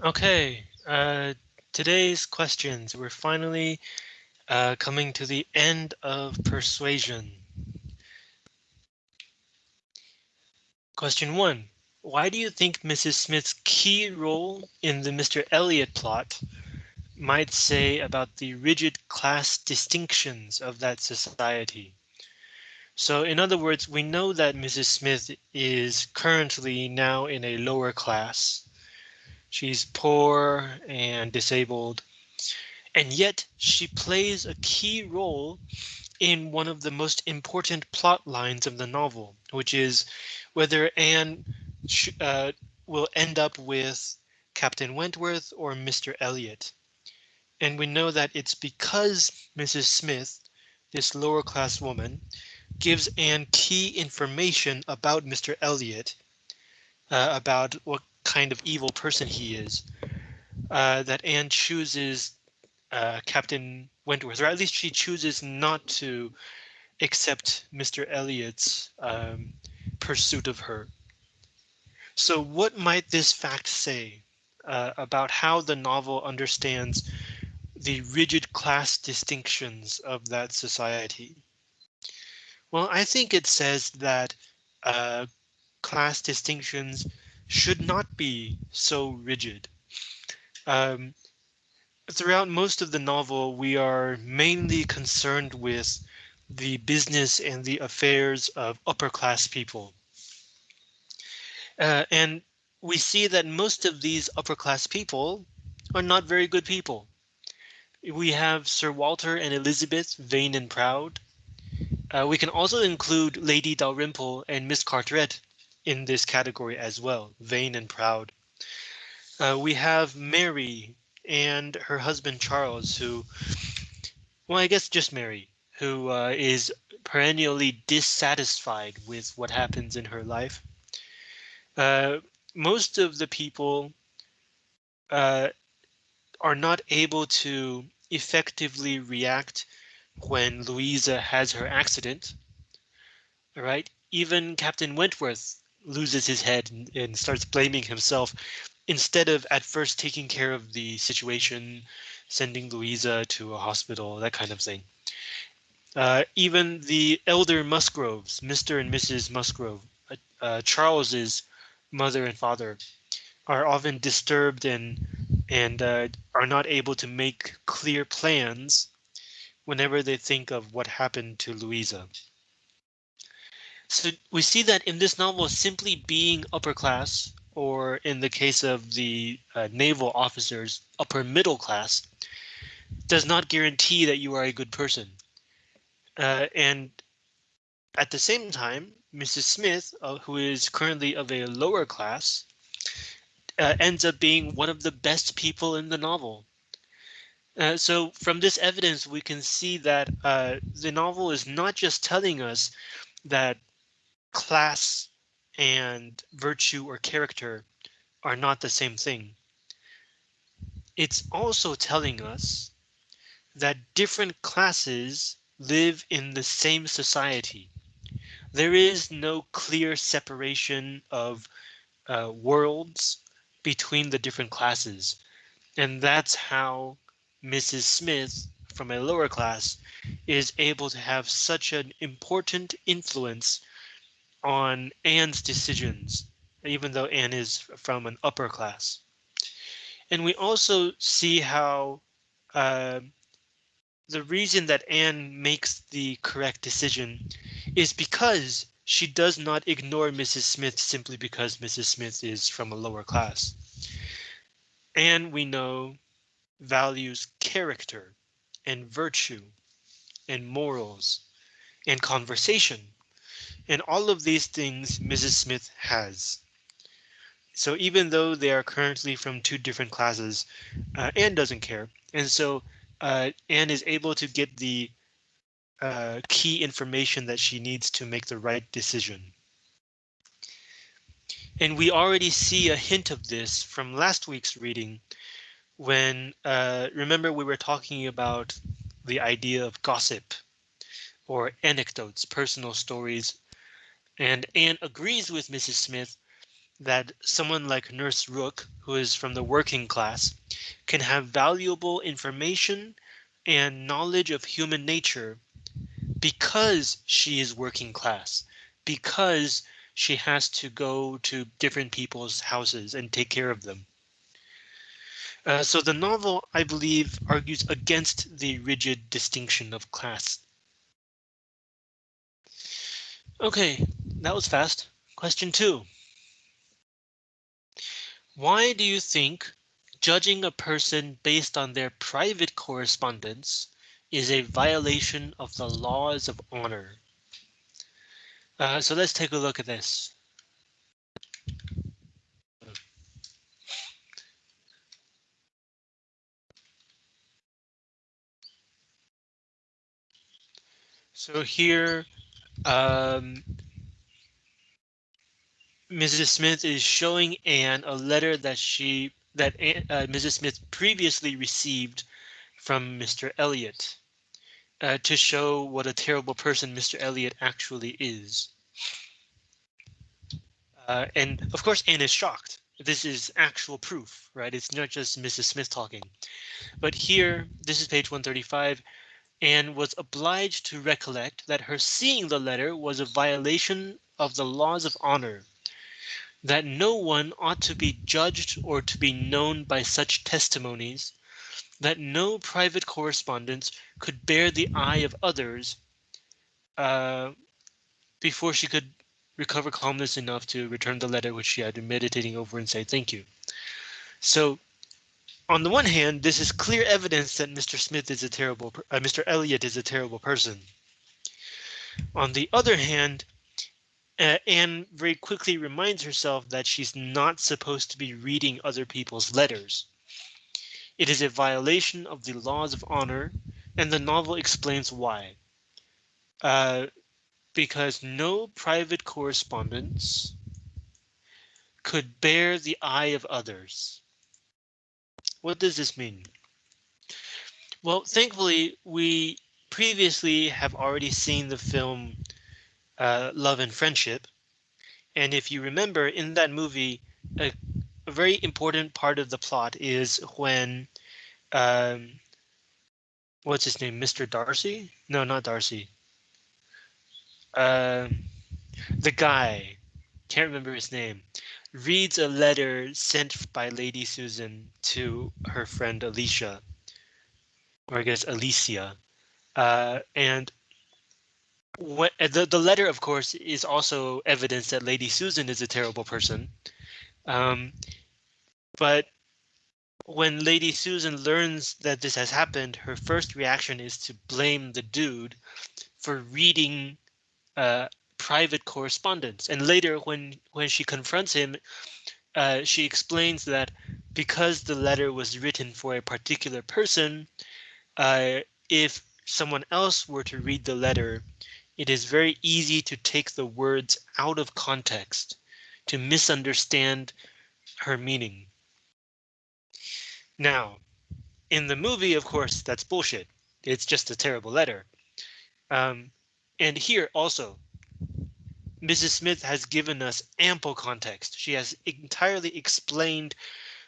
Okay, uh, today's questions. We're finally uh, coming to the end of persuasion. Question one. Why do you think Mrs. Smith's key role in the Mr. Elliot plot might say about the rigid class distinctions of that society? So in other words, we know that Mrs. Smith is currently now in a lower class. She's poor and disabled, and yet she plays a key role in one of the most important plot lines of the novel, which is whether Anne uh, will end up with Captain Wentworth or Mr. Elliot. And we know that it's because Mrs. Smith, this lower class woman, gives Anne key information about Mr. Elliot, uh, about what kind of evil person he is, uh, that Anne chooses uh, Captain Wentworth, or at least she chooses not to accept Mr. Elliot's um, pursuit of her. So what might this fact say uh, about how the novel understands the rigid class distinctions of that society? Well, I think it says that uh, class distinctions should not be so rigid. Um, throughout most of the novel, we are mainly concerned with the business and the affairs of upper class people. Uh, and we see that most of these upper class people are not very good people. We have Sir Walter and Elizabeth, vain and proud. Uh, we can also include Lady Dalrymple and Miss Carteret, in this category as well, vain and proud. Uh, we have Mary and her husband Charles, who, well, I guess just Mary, who uh, is perennially dissatisfied with what happens in her life. Uh, most of the people uh, are not able to effectively react when Louisa has her accident. All right, even Captain Wentworth loses his head and, and starts blaming himself instead of at first taking care of the situation, sending Louisa to a hospital, that kind of thing. Uh, even the elder Musgroves, Mr. and Mrs. Musgrove, uh, uh, Charles's mother and father, are often disturbed and and uh, are not able to make clear plans whenever they think of what happened to Louisa. So we see that in this novel, simply being upper class, or in the case of the uh, naval officers, upper middle class, does not guarantee that you are a good person. Uh, and at the same time, Mrs. Smith, uh, who is currently of a lower class, uh, ends up being one of the best people in the novel. Uh, so from this evidence, we can see that uh, the novel is not just telling us that class and virtue or character are not the same thing. It's also telling us that different classes live in the same society. There is no clear separation of uh, worlds between the different classes. And that's how Mrs. Smith from a lower class is able to have such an important influence on Anne's decisions, even though Anne is from an upper class. And we also see how uh, the reason that Anne makes the correct decision is because she does not ignore Mrs. Smith simply because Mrs. Smith is from a lower class. Anne, we know, values character and virtue and morals and conversation and all of these things Mrs. Smith has. So even though they are currently from two different classes, uh, Anne doesn't care. And so uh, Anne is able to get the uh, key information that she needs to make the right decision. And we already see a hint of this from last week's reading when, uh, remember we were talking about the idea of gossip or anecdotes, personal stories and Anne agrees with Mrs. Smith that someone like Nurse Rooke, who is from the working class, can have valuable information and knowledge of human nature because she is working class, because she has to go to different people's houses and take care of them. Uh, so the novel, I believe, argues against the rigid distinction of class. OK, that was fast. Question two. Why do you think judging a person based on their private correspondence is a violation of the laws of honor? Uh, so let's take a look at this. So here, um, Mrs. Smith is showing Anne a letter that she that uh, Mrs. Smith previously received from Mr. Elliot uh, to show what a terrible person Mr. Elliot actually is. Uh, and of course, Anne is shocked. This is actual proof, right? It's not just Mrs. Smith talking. But here, this is page 135 Anne was obliged to recollect that her seeing the letter was a violation of the laws of honor, that no one ought to be judged or to be known by such testimonies, that no private correspondence could bear the eye of others uh, before she could recover calmness enough to return the letter which she had been meditating over and say thank you. So on the one hand, this is clear evidence that Mr. Smith is a terrible, uh, Mr. Elliot is a terrible person. On the other hand, uh, Anne very quickly reminds herself that she's not supposed to be reading other people's letters. It is a violation of the laws of honor, and the novel explains why. Uh, because no private correspondence could bear the eye of others. What does this mean? Well, thankfully, we previously have already seen the film uh, Love and Friendship. And if you remember in that movie, a, a very important part of the plot is when um, what's his name? Mr. Darcy? No, not Darcy. Uh, the guy, can't remember his name reads a letter sent by Lady Susan to her friend Alicia, or I guess Alicia, uh, and the the letter, of course, is also evidence that Lady Susan is a terrible person. Um, but when Lady Susan learns that this has happened, her first reaction is to blame the dude for reading uh, private correspondence. And later, when when she confronts him, uh, she explains that because the letter was written for a particular person, uh, if someone else were to read the letter, it is very easy to take the words out of context, to misunderstand her meaning. Now, in the movie, of course, that's bullshit. It's just a terrible letter. Um, and here also, Mrs. Smith has given us ample context. She has entirely explained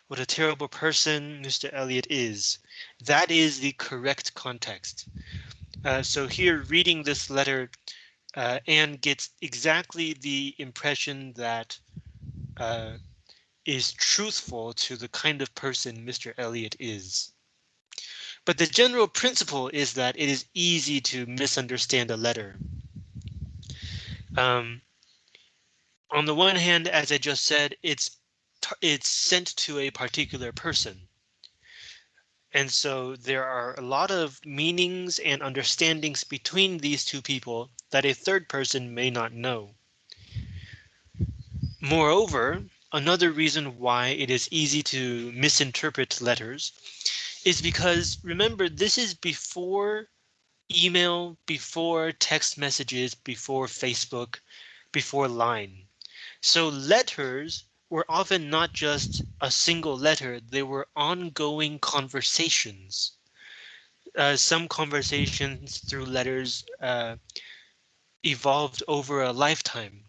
what a terrible person Mr. Elliot is. That is the correct context. Uh, so here reading this letter, uh, Anne gets exactly the impression that uh, is truthful to the kind of person Mr. Elliot is. But the general principle is that it is easy to misunderstand a letter. Um, on the one hand, as I just said, it's it's sent to a particular person. And so there are a lot of meanings and understandings between these two people that a third person may not know. Moreover, another reason why it is easy to misinterpret letters is because remember, this is before email, before text messages, before Facebook, before Line. So letters were often not just a single letter, they were ongoing conversations. Uh, some conversations through letters uh, evolved over a lifetime.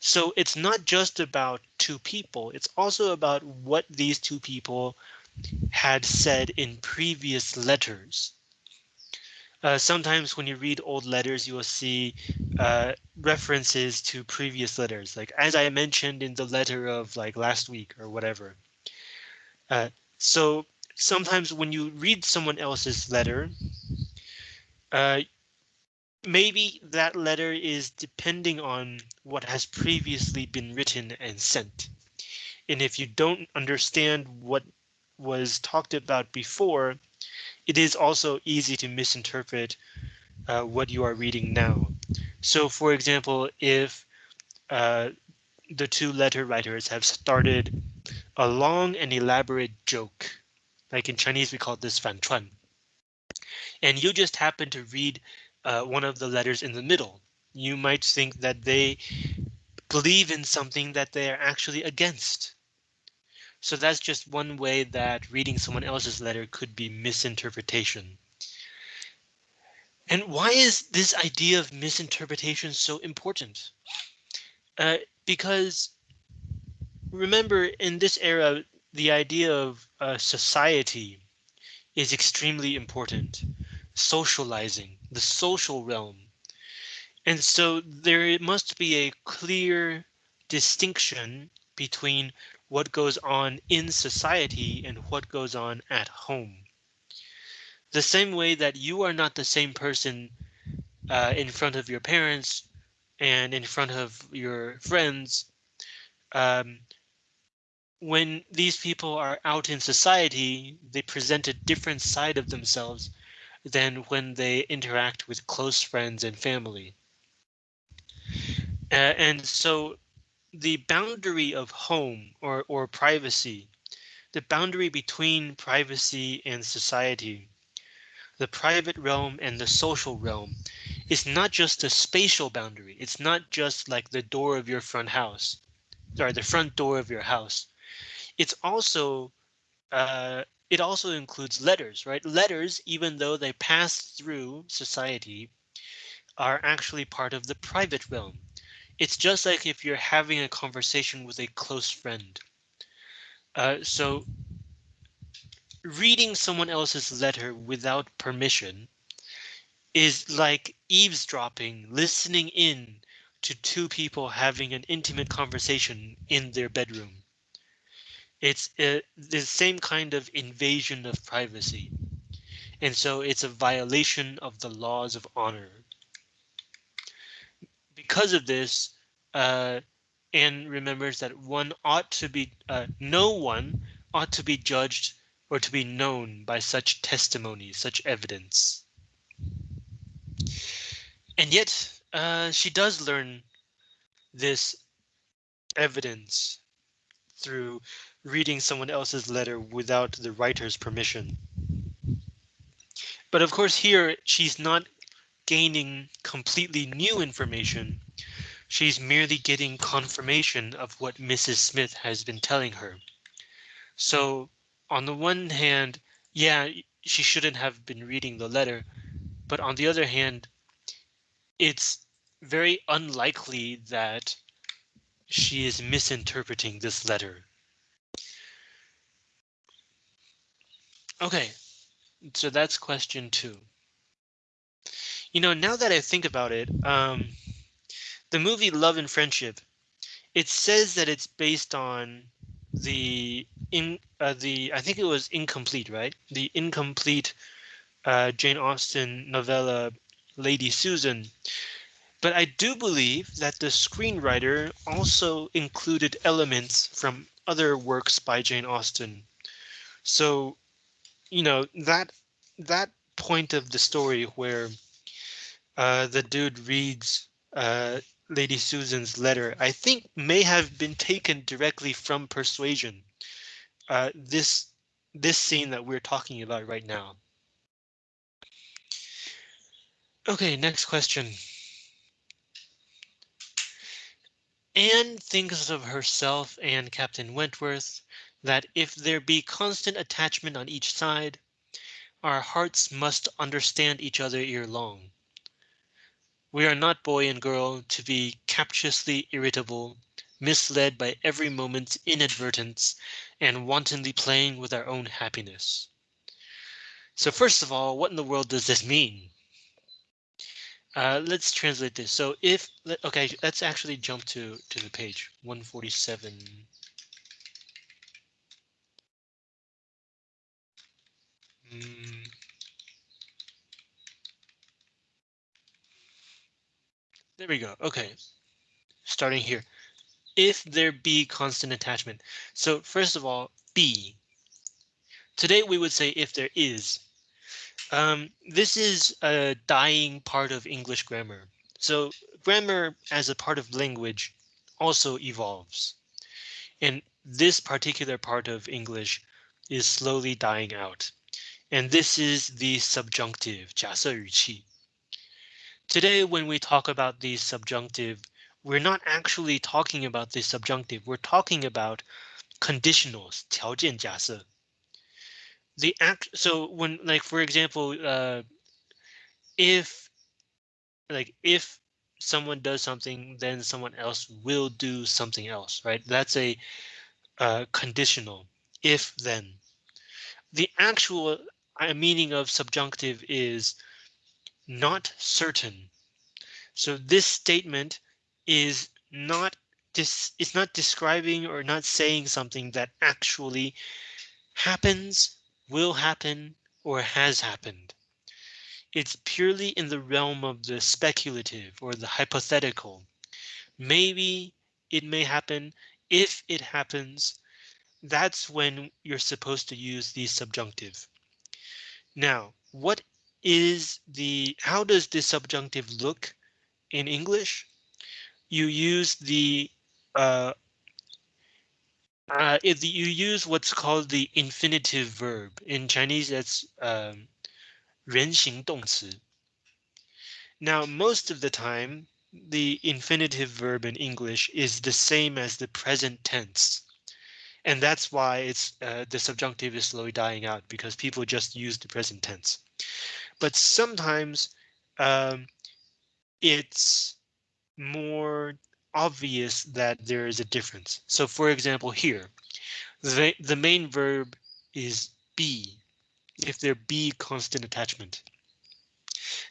So it's not just about two people, it's also about what these two people had said in previous letters. Uh, sometimes when you read old letters, you will see uh, references to previous letters, like as I mentioned in the letter of like last week or whatever. Uh, so sometimes when you read someone else's letter, uh, maybe that letter is depending on what has previously been written and sent. And if you don't understand what was talked about before, it is also easy to misinterpret uh, what you are reading now. So for example, if uh, the two letter writers have started a long and elaborate joke, like in Chinese we call this fan chuan, and you just happen to read uh, one of the letters in the middle, you might think that they believe in something that they are actually against. So that's just one way that reading someone else's letter could be misinterpretation. And why is this idea of misinterpretation so important? Uh, because remember, in this era, the idea of uh, society is extremely important. Socializing, the social realm. And so there must be a clear distinction between what goes on in society and what goes on at home. The same way that you are not the same person uh, in front of your parents and in front of your friends. Um, when these people are out in society, they present a different side of themselves than when they interact with close friends and family. Uh, and so the boundary of home or, or privacy, the boundary between privacy and society, the private realm and the social realm is not just a spatial boundary. It's not just like the door of your front house or the front door of your house. It's also uh, it also includes letters, right? Letters, even though they pass through society, are actually part of the private realm. It's just like if you're having a conversation with a close friend. Uh, so reading someone else's letter without permission is like eavesdropping, listening in to two people having an intimate conversation in their bedroom. It's uh, the same kind of invasion of privacy. And so it's a violation of the laws of honor because of this, uh, Anne remembers that one ought to be, uh, no one ought to be judged or to be known by such testimony, such evidence. And yet, uh, she does learn this evidence through reading someone else's letter without the writer's permission. But of course here she's not gaining completely new information. She's merely getting confirmation of what Mrs. Smith has been telling her. So on the one hand, yeah, she shouldn't have been reading the letter. But on the other hand, it's very unlikely that she is misinterpreting this letter. Okay, so that's question two. You know, now that I think about it, um, the movie Love and Friendship, it says that it's based on the in uh, the I think it was incomplete, right? The incomplete uh, Jane Austen novella Lady Susan. But I do believe that the screenwriter also included elements from other works by Jane Austen. So, you know, that that point of the story where uh, the dude reads uh, Lady Susan's letter, I think may have been taken directly from Persuasion. Uh, this this scene that we're talking about right now. Okay, next question. Anne thinks of herself and Captain Wentworth that if there be constant attachment on each side, our hearts must understand each other ere long. We are not boy and girl to be captiously irritable, misled by every moment's inadvertence, and wantonly playing with our own happiness. So first of all, what in the world does this mean? Uh, let's translate this. So if okay, let's actually jump to to the page 147. Mm. There we go. Okay, starting here. If there be constant attachment. So first of all, be. Today we would say if there is. Um, this is a dying part of English grammar. So grammar as a part of language also evolves. And this particular part of English is slowly dying out. And this is the subjunctive, 假设语气. Today, when we talk about the subjunctive, we're not actually talking about the subjunctive. We're talking about conditionals, 条件假设. The act, so when, like, for example, uh, if, like, if someone does something, then someone else will do something else, right? That's a uh, conditional, if then. The actual uh, meaning of subjunctive is not certain. So this statement is not it's not describing or not saying something that actually happens, will happen, or has happened. It's purely in the realm of the speculative or the hypothetical. Maybe it may happen if it happens. That's when you're supposed to use the subjunctive. Now, what is the how does the subjunctive look in English? You use the uh, uh, if you use what's called the infinitive verb in Chinese, that's um, 人形动词. Now, most of the time, the infinitive verb in English is the same as the present tense. And that's why it's uh, the subjunctive is slowly dying out because people just use the present tense. But sometimes um, it's more obvious that there is a difference. So for example, here, the, the main verb is be, if there be constant attachment.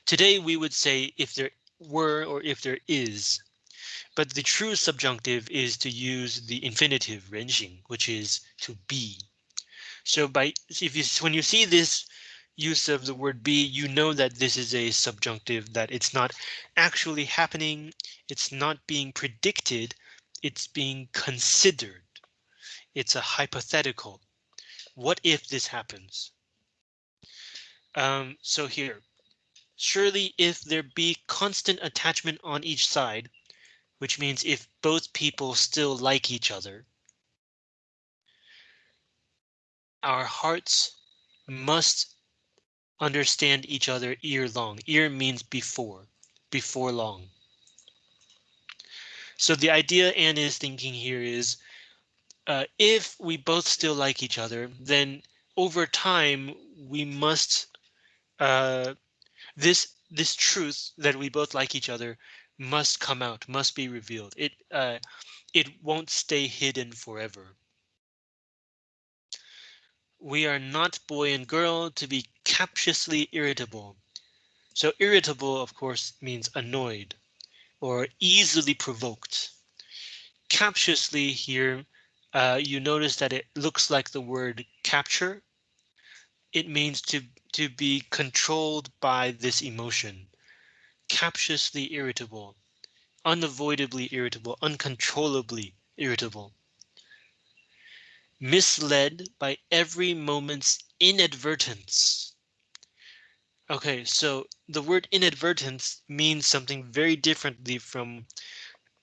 Today we would say if there were or if there is but the true subjunctive is to use the infinitive 人形, which is to be. So by if you when you see this use of the word be, you know that this is a subjunctive, that it's not actually happening, it's not being predicted, it's being considered. It's a hypothetical. What if this happens? Um, so here, surely if there be constant attachment on each side, which means if both people still like each other, our hearts must understand each other ear long. Ear means before, before long. So the idea Anne is thinking here is uh, if we both still like each other, then over time we must uh, this this truth that we both like each other must come out, must be revealed. It uh, it won't stay hidden forever. We are not boy and girl to be captiously irritable. So irritable, of course, means annoyed or easily provoked. Captiously here, uh, you notice that it looks like the word capture. It means to to be controlled by this emotion captiously irritable, unavoidably irritable, uncontrollably irritable. Misled by every moment's inadvertence. Okay, so the word inadvertence means something very differently from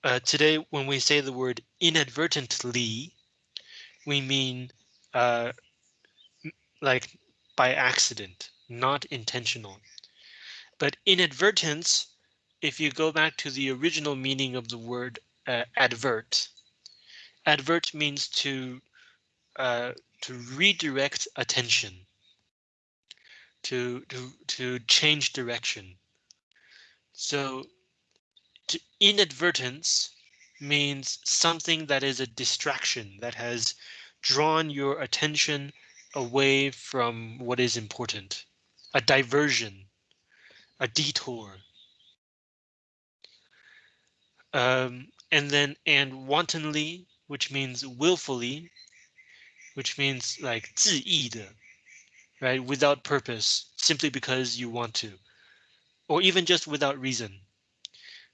uh, today when we say the word inadvertently, we mean uh, like by accident, not intentional. But inadvertence, if you go back to the original meaning of the word uh, advert, advert means to uh, to redirect attention, to to to change direction. So inadvertence means something that is a distraction that has drawn your attention away from what is important, a diversion, a detour. Um, and then and wantonly, which means willfully, which means like 自意的, right? Without purpose, simply because you want to, or even just without reason,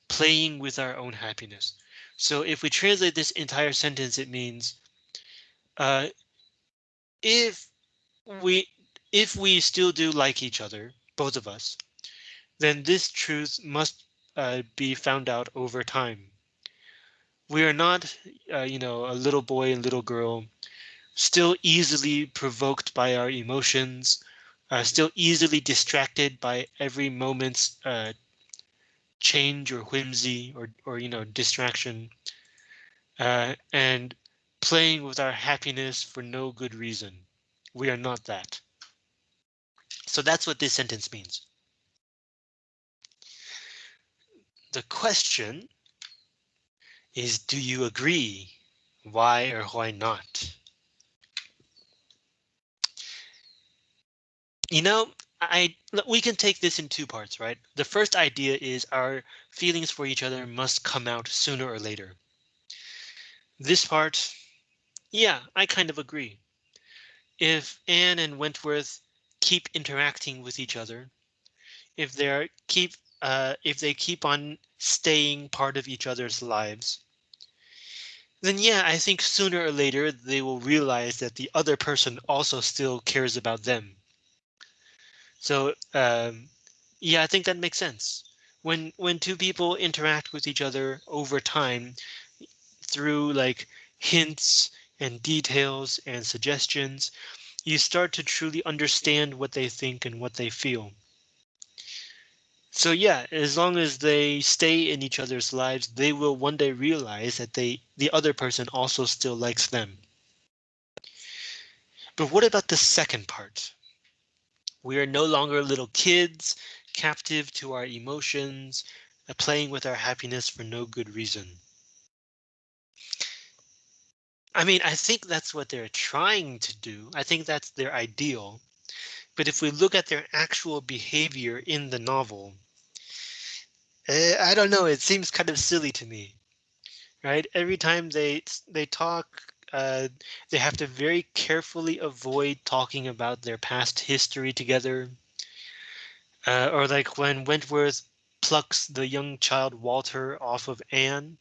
playing with our own happiness. So if we translate this entire sentence, it means uh, if we if we still do like each other, both of us, then this truth must uh, be found out over time. We are not, uh, you know, a little boy and little girl, still easily provoked by our emotions, uh, still easily distracted by every moment's uh, change or whimsy or, or you know, distraction, uh, and playing with our happiness for no good reason. We are not that. So that's what this sentence means. The question is, do you agree? Why or why not? You know, I we can take this in two parts, right? The first idea is our feelings for each other must come out sooner or later. This part, yeah, I kind of agree. If Anne and Wentworth keep interacting with each other, if they're keep uh, if they keep on staying part of each other's lives, then yeah, I think sooner or later they will realize that the other person also still cares about them. So um, yeah, I think that makes sense. When when two people interact with each other over time through like hints and details and suggestions, you start to truly understand what they think and what they feel. So yeah, as long as they stay in each other's lives, they will one day realize that they the other person also still likes them. But what about the second part? We are no longer little kids, captive to our emotions, uh, playing with our happiness for no good reason. I mean, I think that's what they're trying to do. I think that's their ideal. But if we look at their actual behavior in the novel, uh, I don't know, it seems kind of silly to me. Right? Every time they they talk, uh, they have to very carefully avoid talking about their past history together. Uh, or like when Wentworth plucks the young child Walter off of Anne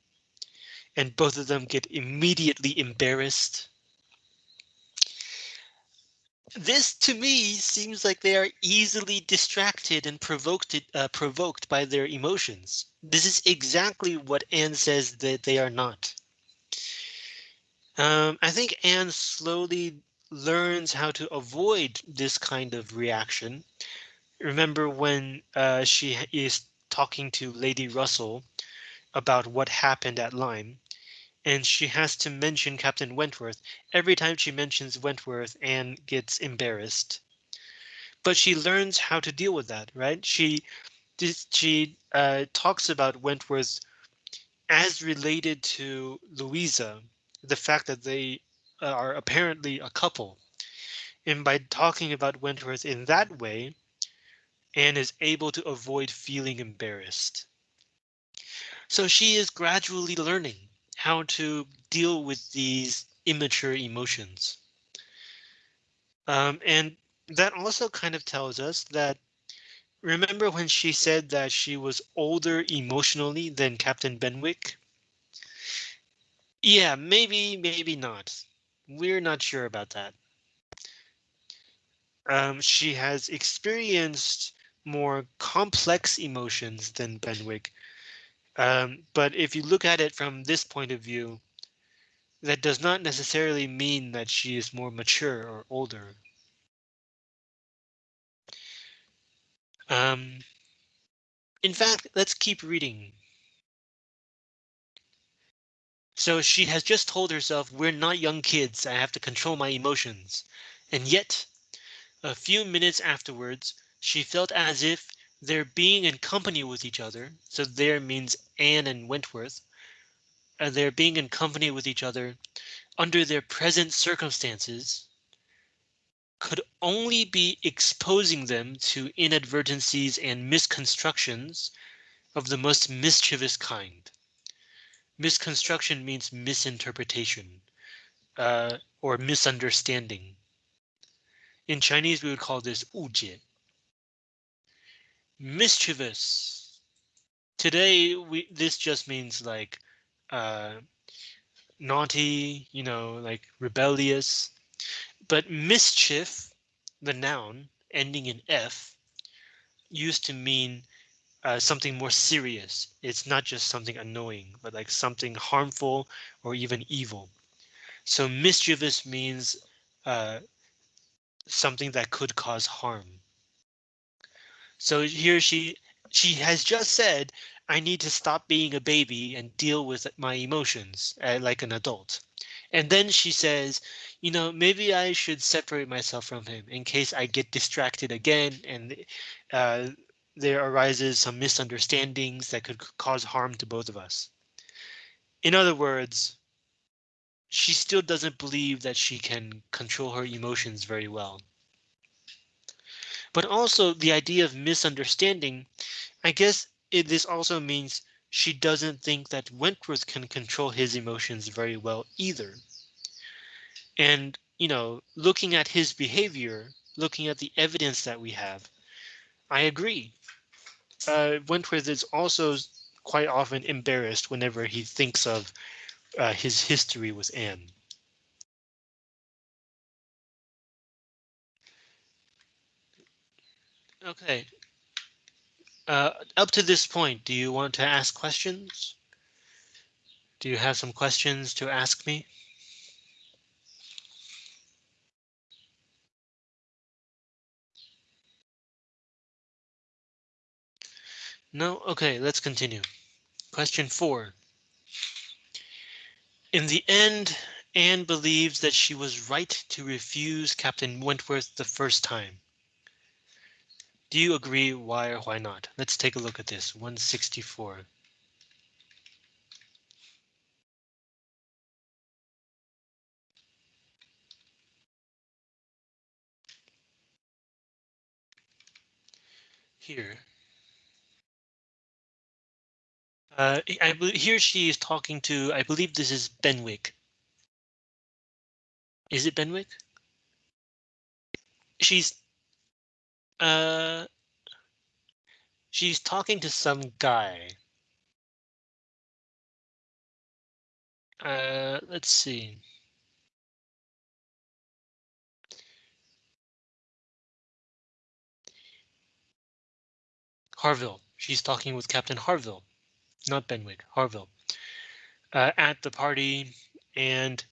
and both of them get immediately embarrassed. This to me seems like they are easily distracted and provoked uh, provoked by their emotions. This is exactly what Anne says that they are not. Um, I think Anne slowly learns how to avoid this kind of reaction. Remember when uh, she is talking to Lady Russell about what happened at Lyme and she has to mention Captain Wentworth. Every time she mentions Wentworth, Anne gets embarrassed. But she learns how to deal with that, right? She she uh, talks about Wentworth as related to Louisa, the fact that they are apparently a couple. And by talking about Wentworth in that way, Anne is able to avoid feeling embarrassed. So she is gradually learning how to deal with these immature emotions. Um, and that also kind of tells us that remember when she said that she was older emotionally than Captain Benwick? Yeah, maybe, maybe not. We're not sure about that. Um, she has experienced more complex emotions than Benwick, um, but if you look at it from this point of view, that does not necessarily mean that she is more mature or older. Um, in fact, let's keep reading. So she has just told herself, we're not young kids, I have to control my emotions. And yet, a few minutes afterwards, she felt as if they're being in company with each other. So there means Anne and Wentworth. Uh, they're being in company with each other under their present circumstances could only be exposing them to inadvertencies and misconstructions of the most mischievous kind. Misconstruction means misinterpretation uh, or misunderstanding. In Chinese, we would call this 误解. Mischievous. Today, we this just means like uh, naughty, you know, like rebellious. But mischief, the noun ending in F, used to mean uh, something more serious. It's not just something annoying, but like something harmful or even evil. So mischievous means uh, something that could cause harm. So here she she has just said, I need to stop being a baby and deal with my emotions uh, like an adult. And then she says, you know, maybe I should separate myself from him in case I get distracted again and uh, there arises some misunderstandings that could cause harm to both of us. In other words, she still doesn't believe that she can control her emotions very well. But also the idea of misunderstanding, I guess it, this also means she doesn't think that Wentworth can control his emotions very well either. And, you know, looking at his behavior, looking at the evidence that we have, I agree. Uh, Wentworth is also quite often embarrassed whenever he thinks of uh, his history with Anne. Okay. Uh, up to this point, do you want to ask questions? Do you have some questions to ask me? No? Okay, let's continue. Question four. In the end, Anne believes that she was right to refuse Captain Wentworth the first time. Do you agree? Why or why not? Let's take a look at this. 164. Here. Uh, I here she is talking to, I believe this is Benwick. Is it Benwick? She's uh she's talking to some guy. Uh let's see. Harville. She's talking with Captain Harville, not Benwick, Harville. Uh, at the party, and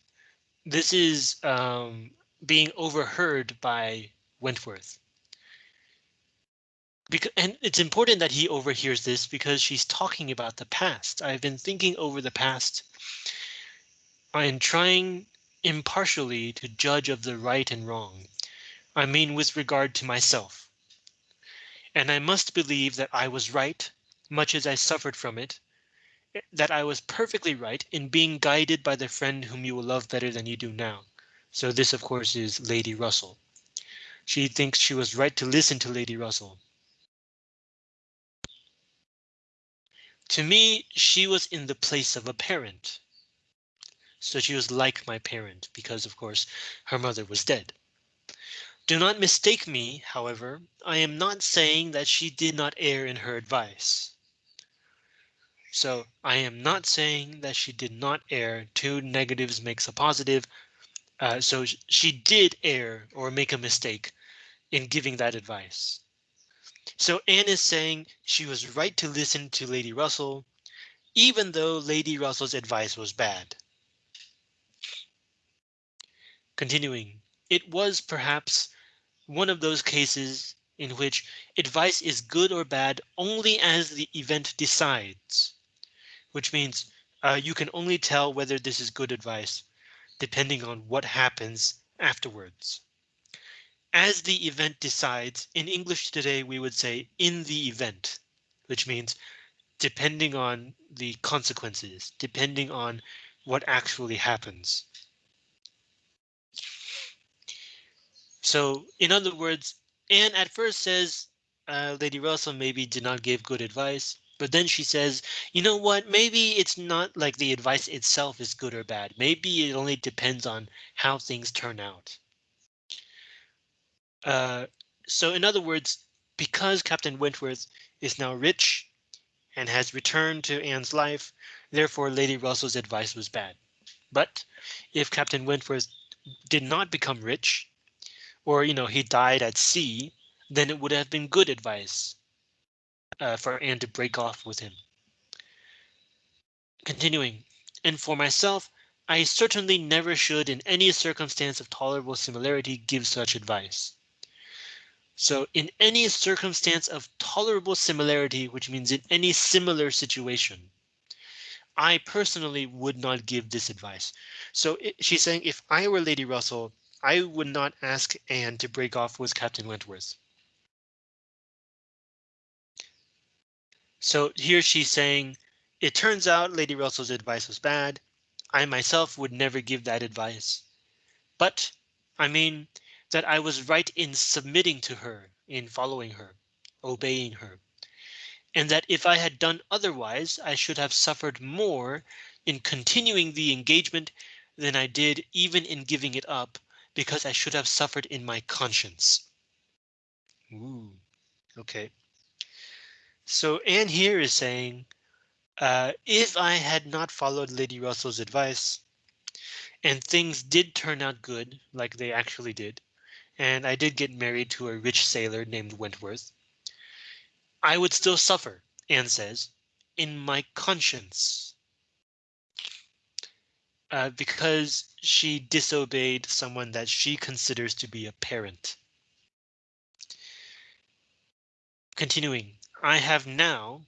this is um, being overheard by Wentworth. Because, and it's important that he overhears this because she's talking about the past. I've been thinking over the past and trying impartially to judge of the right and wrong. I mean, with regard to myself. And I must believe that I was right, much as I suffered from it, that I was perfectly right in being guided by the friend whom you will love better than you do now. So this, of course, is Lady Russell. She thinks she was right to listen to Lady Russell. To me, she was in the place of a parent. So she was like my parent because, of course, her mother was dead. Do not mistake me, however, I am not saying that she did not err in her advice. So I am not saying that she did not err. Two negatives makes a positive. Uh, so she did err or make a mistake in giving that advice. So Anne is saying she was right to listen to Lady Russell, even though Lady Russell's advice was bad. Continuing, it was perhaps one of those cases in which advice is good or bad only as the event decides, which means uh, you can only tell whether this is good advice depending on what happens afterwards. as the event decides, in English today we would say in the event, which means depending on the consequences, depending on what actually happens. So in other words, Anne at first says uh, Lady Russell maybe did not give good advice, but then she says, you know what, maybe it's not like the advice itself is good or bad. Maybe it only depends on how things turn out. Uh, so in other words, because Captain Wentworth is now rich and has returned to Anne's life, therefore Lady Russell's advice was bad. But if Captain Wentworth did not become rich, or you know he died at sea, then it would have been good advice uh, for Anne to break off with him. Continuing, and for myself, I certainly never should in any circumstance of tolerable similarity give such advice. So in any circumstance of tolerable similarity, which means in any similar situation, I personally would not give this advice. So it, she's saying if I were Lady Russell, I would not ask Anne to break off with Captain Wentworth. So here she's saying it turns out Lady Russell's advice was bad. I myself would never give that advice. But I mean, that I was right in submitting to her, in following her, obeying her, and that if I had done otherwise, I should have suffered more in continuing the engagement than I did even in giving it up, because I should have suffered in my conscience. Ooh, okay. So Anne here is saying, uh, if I had not followed Lady Russell's advice, and things did turn out good, like they actually did, and I did get married to a rich sailor named Wentworth. I would still suffer, Anne says, in my conscience. Uh, because she disobeyed someone that she considers to be a parent. Continuing, I have now,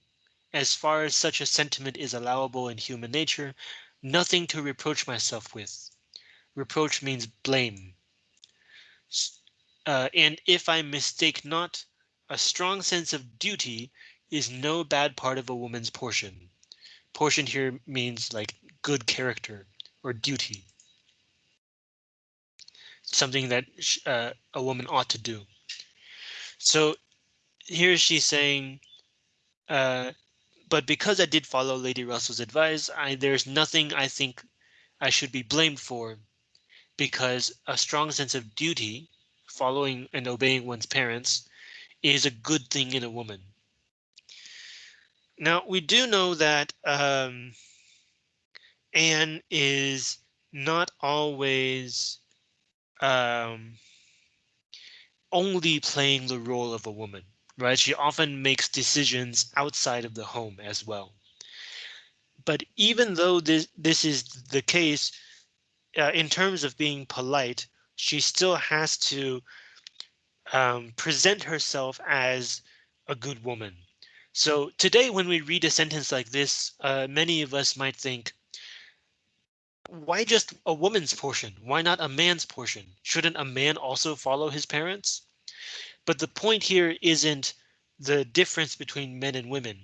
as far as such a sentiment is allowable in human nature, nothing to reproach myself with. Reproach means blame. Uh, and if I mistake not, a strong sense of duty is no bad part of a woman's portion. Portion here means like good character or duty. Something that uh, a woman ought to do. So here she's saying, uh, but because I did follow Lady Russell's advice, I, there's nothing I think I should be blamed for because a strong sense of duty following and obeying one's parents is a good thing in a woman. Now, we do know that um, Anne is not always um, only playing the role of a woman, right? She often makes decisions outside of the home as well. But even though this this is the case, uh, in terms of being polite, she still has to um, present herself as a good woman. So today, when we read a sentence like this, uh, many of us might think, why just a woman's portion? Why not a man's portion? Shouldn't a man also follow his parents? But the point here isn't the difference between men and women.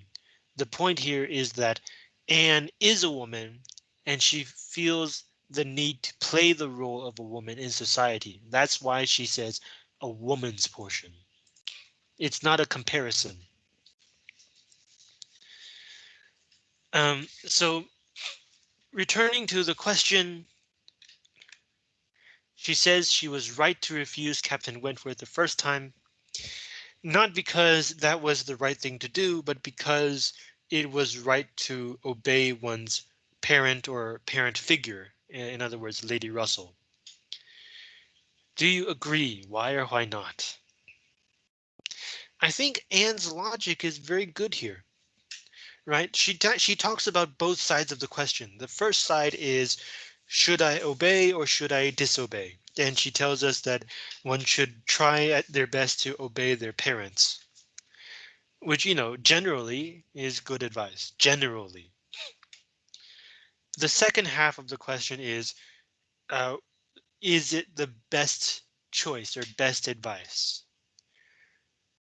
The point here is that Anne is a woman and she feels the need to play the role of a woman in society. That's why she says a woman's portion. It's not a comparison. Um, so returning to the question, she says she was right to refuse Captain Wentworth the first time, not because that was the right thing to do, but because it was right to obey one's parent or parent figure in other words, Lady Russell. Do you agree? Why or why not? I think Anne's logic is very good here. Right? She she talks about both sides of the question. The first side is should I obey or should I disobey? And she tells us that one should try at their best to obey their parents. Which, you know, generally is good advice. Generally. The second half of the question is, uh, is it the best choice or best advice?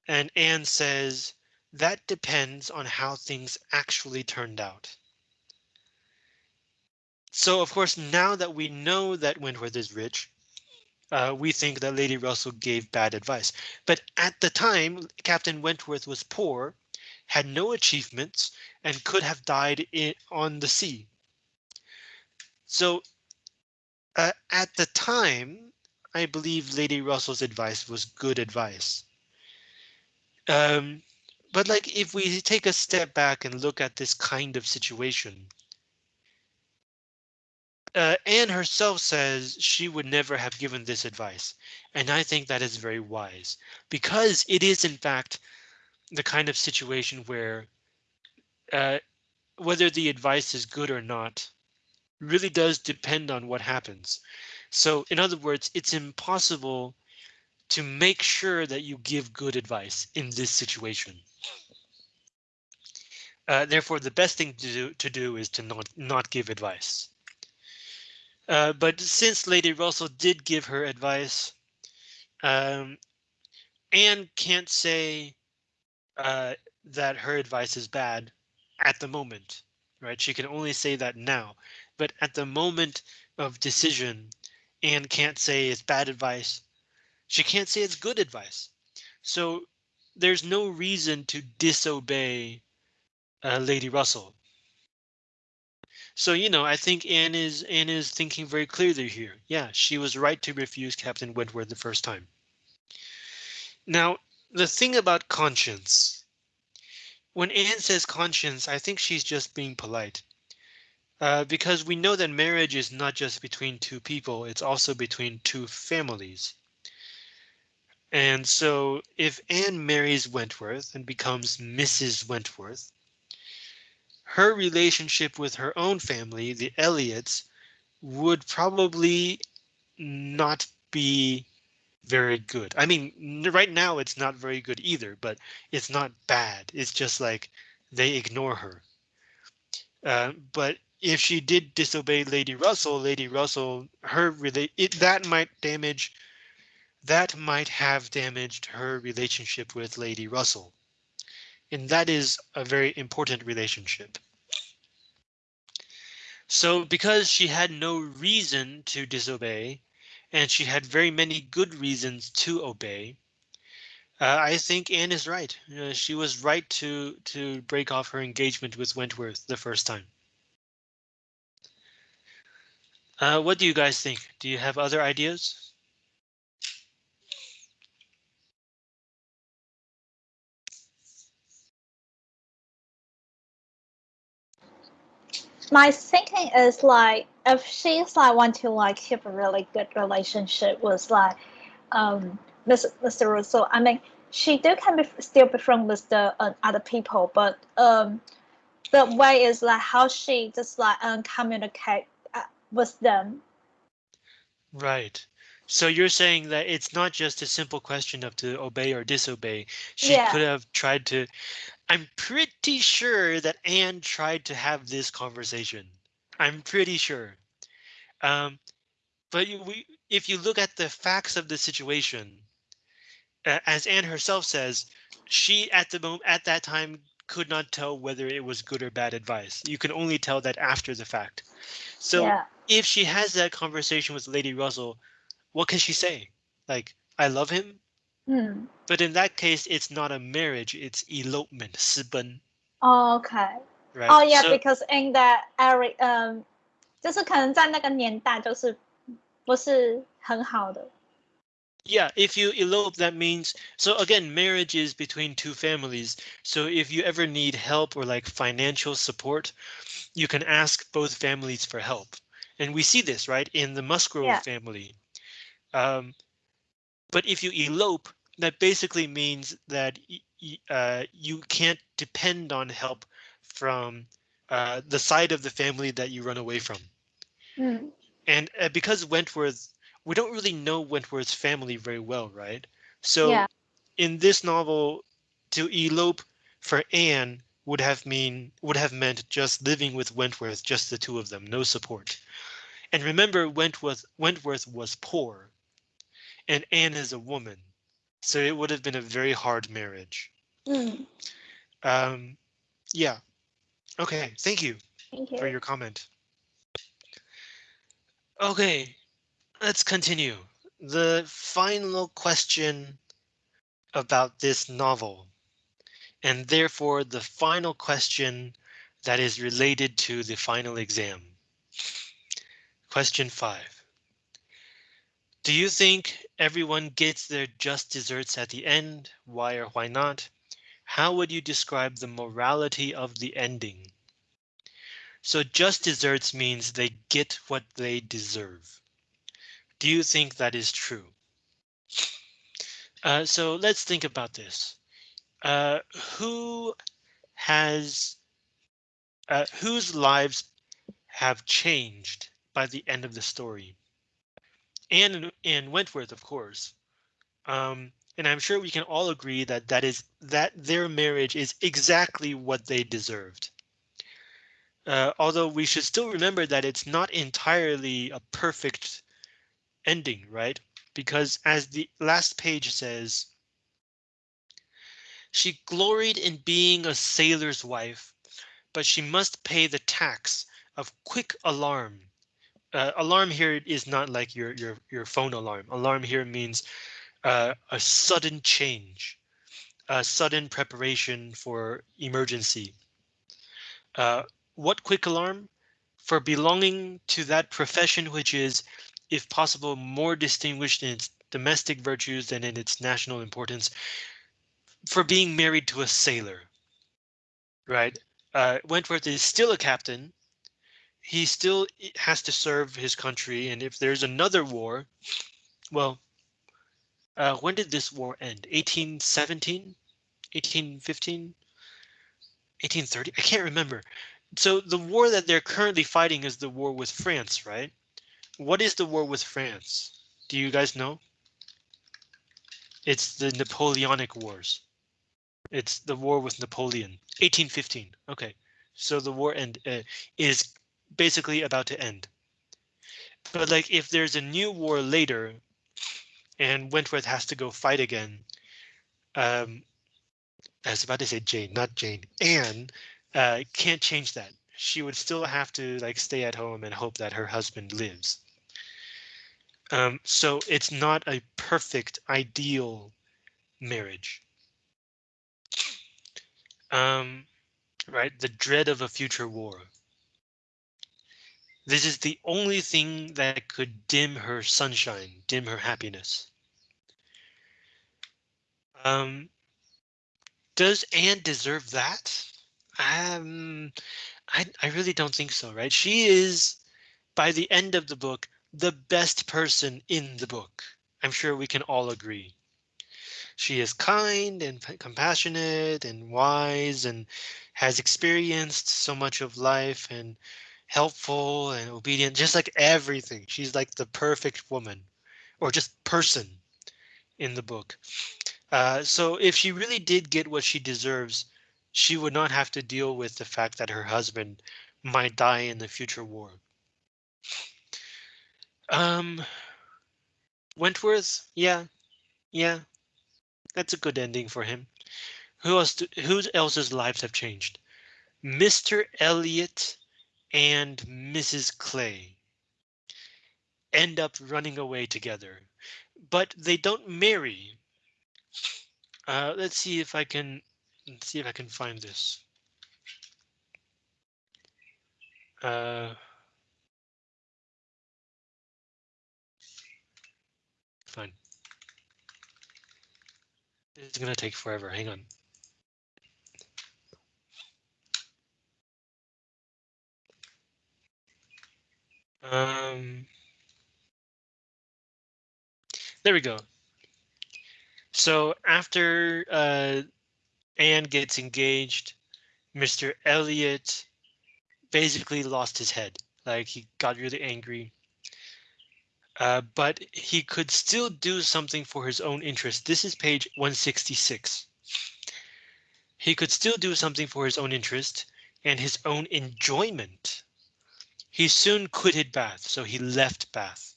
And Anne says, that depends on how things actually turned out. So, of course, now that we know that Wentworth is rich, uh, we think that Lady Russell gave bad advice. But at the time, Captain Wentworth was poor, had no achievements, and could have died in, on the sea. So uh, at the time, I believe Lady Russell's advice was good advice. Um, but like if we take a step back and look at this kind of situation, uh, Anne herself says she would never have given this advice, and I think that is very wise because it is in fact the kind of situation where uh, whether the advice is good or not really does depend on what happens. So in other words, it's impossible to make sure that you give good advice in this situation. Uh, therefore, the best thing to do, to do is to not not give advice. Uh, but since Lady Russell did give her advice, um, Anne can't say uh, that her advice is bad at the moment, right? She can only say that now, but at the moment of decision, Anne can't say it's bad advice. She can't say it's good advice. So there's no reason to disobey uh, Lady Russell. So, you know, I think Anne is Anne is thinking very clearly here. Yeah, she was right to refuse Captain Wentworth the first time. Now, the thing about conscience. When Anne says conscience, I think she's just being polite. Uh, because we know that marriage is not just between two people, it's also between two families. And so if Anne marries Wentworth and becomes Mrs. Wentworth, her relationship with her own family, the Elliots, would probably not be very good. I mean, right now it's not very good either, but it's not bad. It's just like they ignore her. Uh, but if she did disobey Lady Russell, Lady Russell, her relate that might damage that might have damaged her relationship with Lady Russell. And that is a very important relationship. So because she had no reason to disobey, and she had very many good reasons to obey, uh, I think Anne is right. Uh, she was right to to break off her engagement with Wentworth the first time. Uh, what do you guys think? Do you have other ideas? My thinking is like if she's like want to like keep a really good relationship with like um Mr. Mr. Russell, I mean she do can be still be friends with the uh, other people, but um the way is like how she just like um, communicate uh, with them. Right. So you're saying that it's not just a simple question of to obey or disobey. She Yeah. could have tried to. I'm pretty sure that Anne tried to have this conversation. I'm pretty sure. Um, but you, we, if you look at the facts of the situation, uh, as Anne herself says, she at the moment at that time could not tell whether it was good or bad advice. You can only tell that after the fact. So yeah. if she has that conversation with Lady Russell, what can she say? Like, I love him, Hmm. but in that case, it's not a marriage, it's elopement, 私奔, Oh, okay. right? Oh yeah, So- because in that area, 嗯，就是可能在那个年代就是不是很好的。 Yeah, if you elope, that means so again, marriage is between two families. So if you ever need help or like financial support, you can ask both families for help. And we see this right in the Musgrove Yeah. family. Um, but if you elope, that basically means that uh, you can't depend on help from uh, the side of the family that you run away from. 嗯 And uh, because Wentworth, we don't really know Wentworth's family very well, right? So Yeah. in this novel, to elope for Anne would have mean would have meant just living with Wentworth, just the two of them, no support. And remember, Wentworth Wentworth was poor. and Anne is a woman. So it would have been a very hard marriage. Mm, Um, yeah. Okay, thank you thank you for your comment. Okay, let's continue. The final question about this novel, and therefore the final question that is related to the final exam. Question five. Do you think everyone gets their just desserts at the end? Why or why not? How would you describe the morality of the ending? So just desserts means they get what they deserve. Do you think that is true? Uh, so let's think about this. Uh, who has uh, whose lives have changed by the end of the story? And Wentworth, of course. Um, and I'm sure we can all agree that that is that their marriage is exactly what they deserved. Uh, although we should still remember that it's not entirely a perfect ending, right? Because as the last page says, she gloried in being a sailor's wife, but she must pay the tax of quick alarm. Uh, alarm here is not like your your your phone alarm. Alarm here means uh, a sudden change, a sudden preparation for emergency. Uh, what quick alarm? For belonging to that profession which is, if possible, more distinguished in its domestic virtues than in its national importance, for being married to a sailor. Right? Uh, Wentworth is still a captain. He still has to serve his country, and if there's another war, well, uh, when did this war end? 1817? 1815? 1830? I can't remember. So the war that they're currently fighting is the war with France, right? What is the war with France? Do you guys know? It's the Napoleonic Wars. It's the war with Napoleon, 1815. Okay, so the war end uh, is basically about to end. But like if there's a new war later and Wentworth has to go fight again, um, I was about to say Jane, not Jane, Anne uh, can't change that. She would still have to like stay at home and hope that her husband lives. Um, so it's not a perfect, ideal marriage. Um, right, the dread of a future war. This is the only thing that could dim her sunshine, dim her happiness. Um, does Anne deserve that? Um, I, I really don't think so, right? She is, by the end of the book, the best person in the book. I'm sure we can all agree. She is kind and compassionate and wise and has experienced so much of life and helpful and obedient, just like everything. She's like the perfect woman or just person in the book. Uh, so if she really did get what she deserves, she would not have to deal with the fact that her husband might die in the future war. Um, Wentworth, yeah, yeah, that's a good ending for him. Who else? Do, who else's lives have changed? Mr. Elliot and Mrs. Clay end up running away together, but they don't marry. Uh, let's see if I can see if I can find this. Uh, fine. It's gonna take forever. Hang on. Um, there we go. So after uh, Anne gets engaged, Mr. Elliot basically lost his head. Like he got really angry. Uh, but he could still do something for his own interest. This is page 166. He could still do something for his own interest and his own enjoyment. He soon quitted Bath, so he left Bath.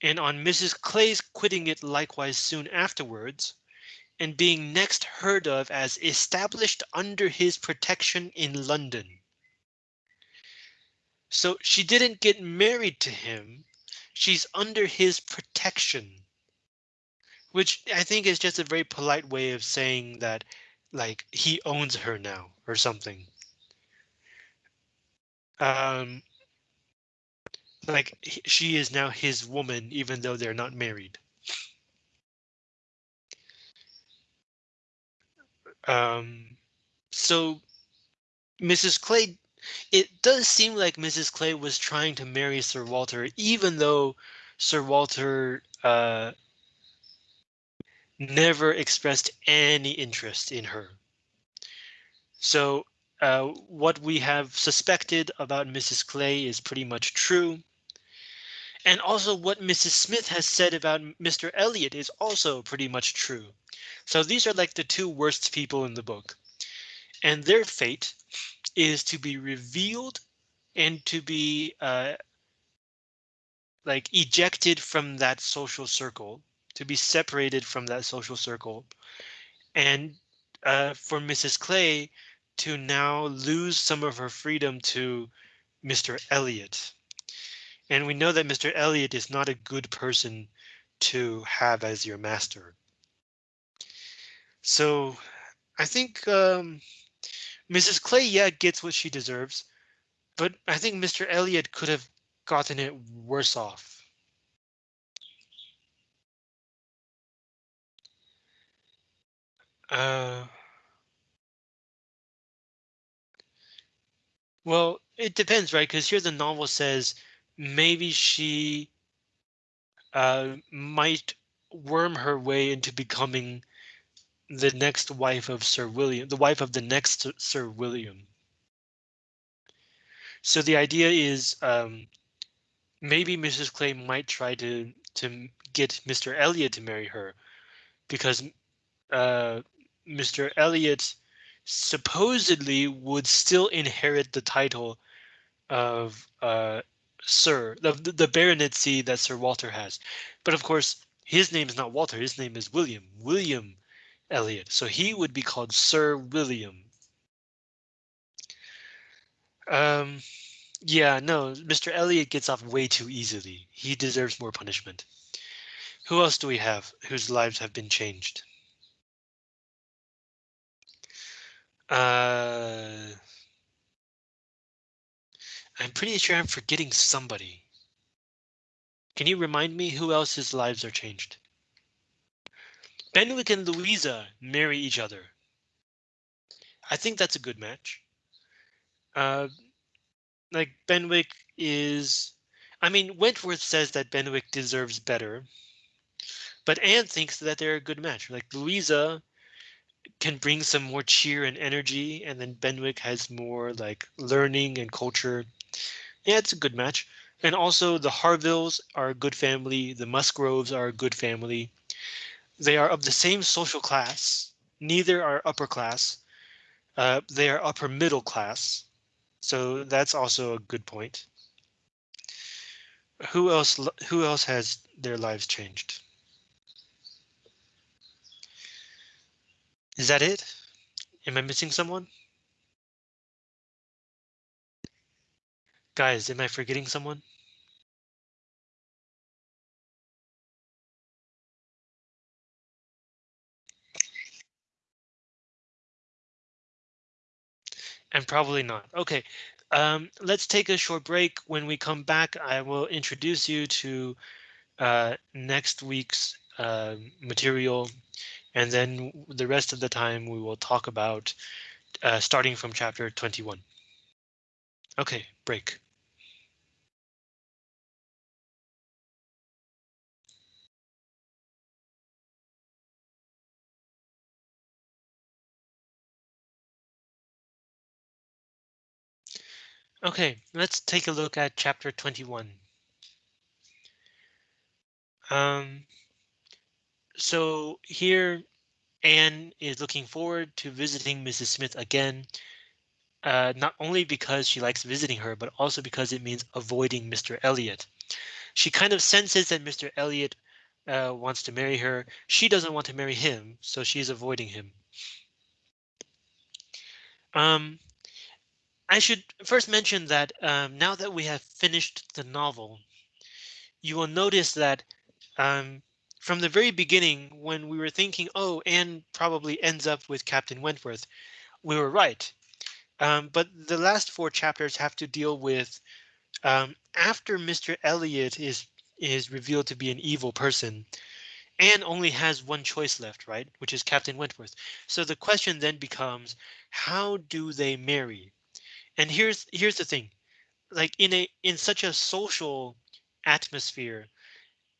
and on Mrs. Clay's quitting it likewise soon afterwards, and being next heard of as established under his protection in London. So she didn't get married to him. She's under his protection. Which I think is just a very polite way of saying that like he owns her now or something. Um, like she is now his woman, even though they're not married. Um, so Mrs. Clay, it does seem like Mrs. Clay was trying to marry Sir Walter, even though Sir Walter uh, never expressed any interest in her. So uh, what we have suspected about Mrs. Clay is pretty much true. And also what Mrs. Smith has said about Mr. Elliot is also pretty much true. So these are like the two worst people in the book. And their fate is to be revealed and to be uh, like ejected from that social circle, to be separated from that social circle. And uh, for Mrs. Clay to now lose some of her freedom to Mr. Elliot. And we know that Mr. Elliot is not a good person to have as your master. So I think um, Mrs. Clay, yeah, gets what she deserves, but I think Mr. Elliot could have gotten it worse off. Uh, well, it depends, right? Because here the novel says maybe she uh, might worm her way into becoming the next wife of Sir William, the wife of the next Sir William. So the idea is um, maybe Mrs. Clay might try to to get Mr. Elliot to marry her because uh, Mr. Elliot supposedly would still inherit the title of uh, Sir, the, the baronetcy that Sir Walter has. But of course, his name is not Walter, his name is William. William Elliot. So he would be called Sir William. Um, yeah, no, Mr. Elliot gets off way too easily. He deserves more punishment. Who else do we have whose lives have been changed? Uh, I'm pretty sure I'm forgetting somebody. Can you remind me who else's lives are changed? Benwick and Louisa marry each other. I think that's a good match. Uh, like Benwick is, I mean, Wentworth says that Benwick deserves better, but Anne thinks that they're a good match. Like Louisa can bring some more cheer and energy, and then Benwick has more like learning and culture. Yeah, it's a good match. And also the Harvilles are a good family. The Musgroves are a good family. They are of the same social class. Neither are upper class. Uh, they are upper middle class. So that's also a good point. Who else? Who else has their lives changed? Is that it? Am I missing someone? Guys, am I forgetting someone? And probably not. OK, um, let's take a short break. When we come back, I will introduce you to uh, next week's uh, material. And then the rest of the time we will talk about uh, starting from chapter 21. OK, break. Okay, let's take a look at chapter 21. Um, so here Anne is looking forward to visiting Mrs. Smith again, uh, not only because she likes visiting her, but also because it means avoiding Mr. Elliot. She kind of senses that Mr. Elliot uh, wants to marry her. She doesn't want to marry him, so she's avoiding him. Um, I should first mention that um, now that we have finished the novel, you will notice that um, from the very beginning, when we were thinking, oh, Anne probably ends up with Captain Wentworth, we were right. Um, but the last four chapters have to deal with um, after Mr. Elliot is is revealed to be an evil person. Anne only has one choice left, right? Which is Captain Wentworth. So the question then becomes, how do they marry? And here's here's the thing, like in a in such a social atmosphere,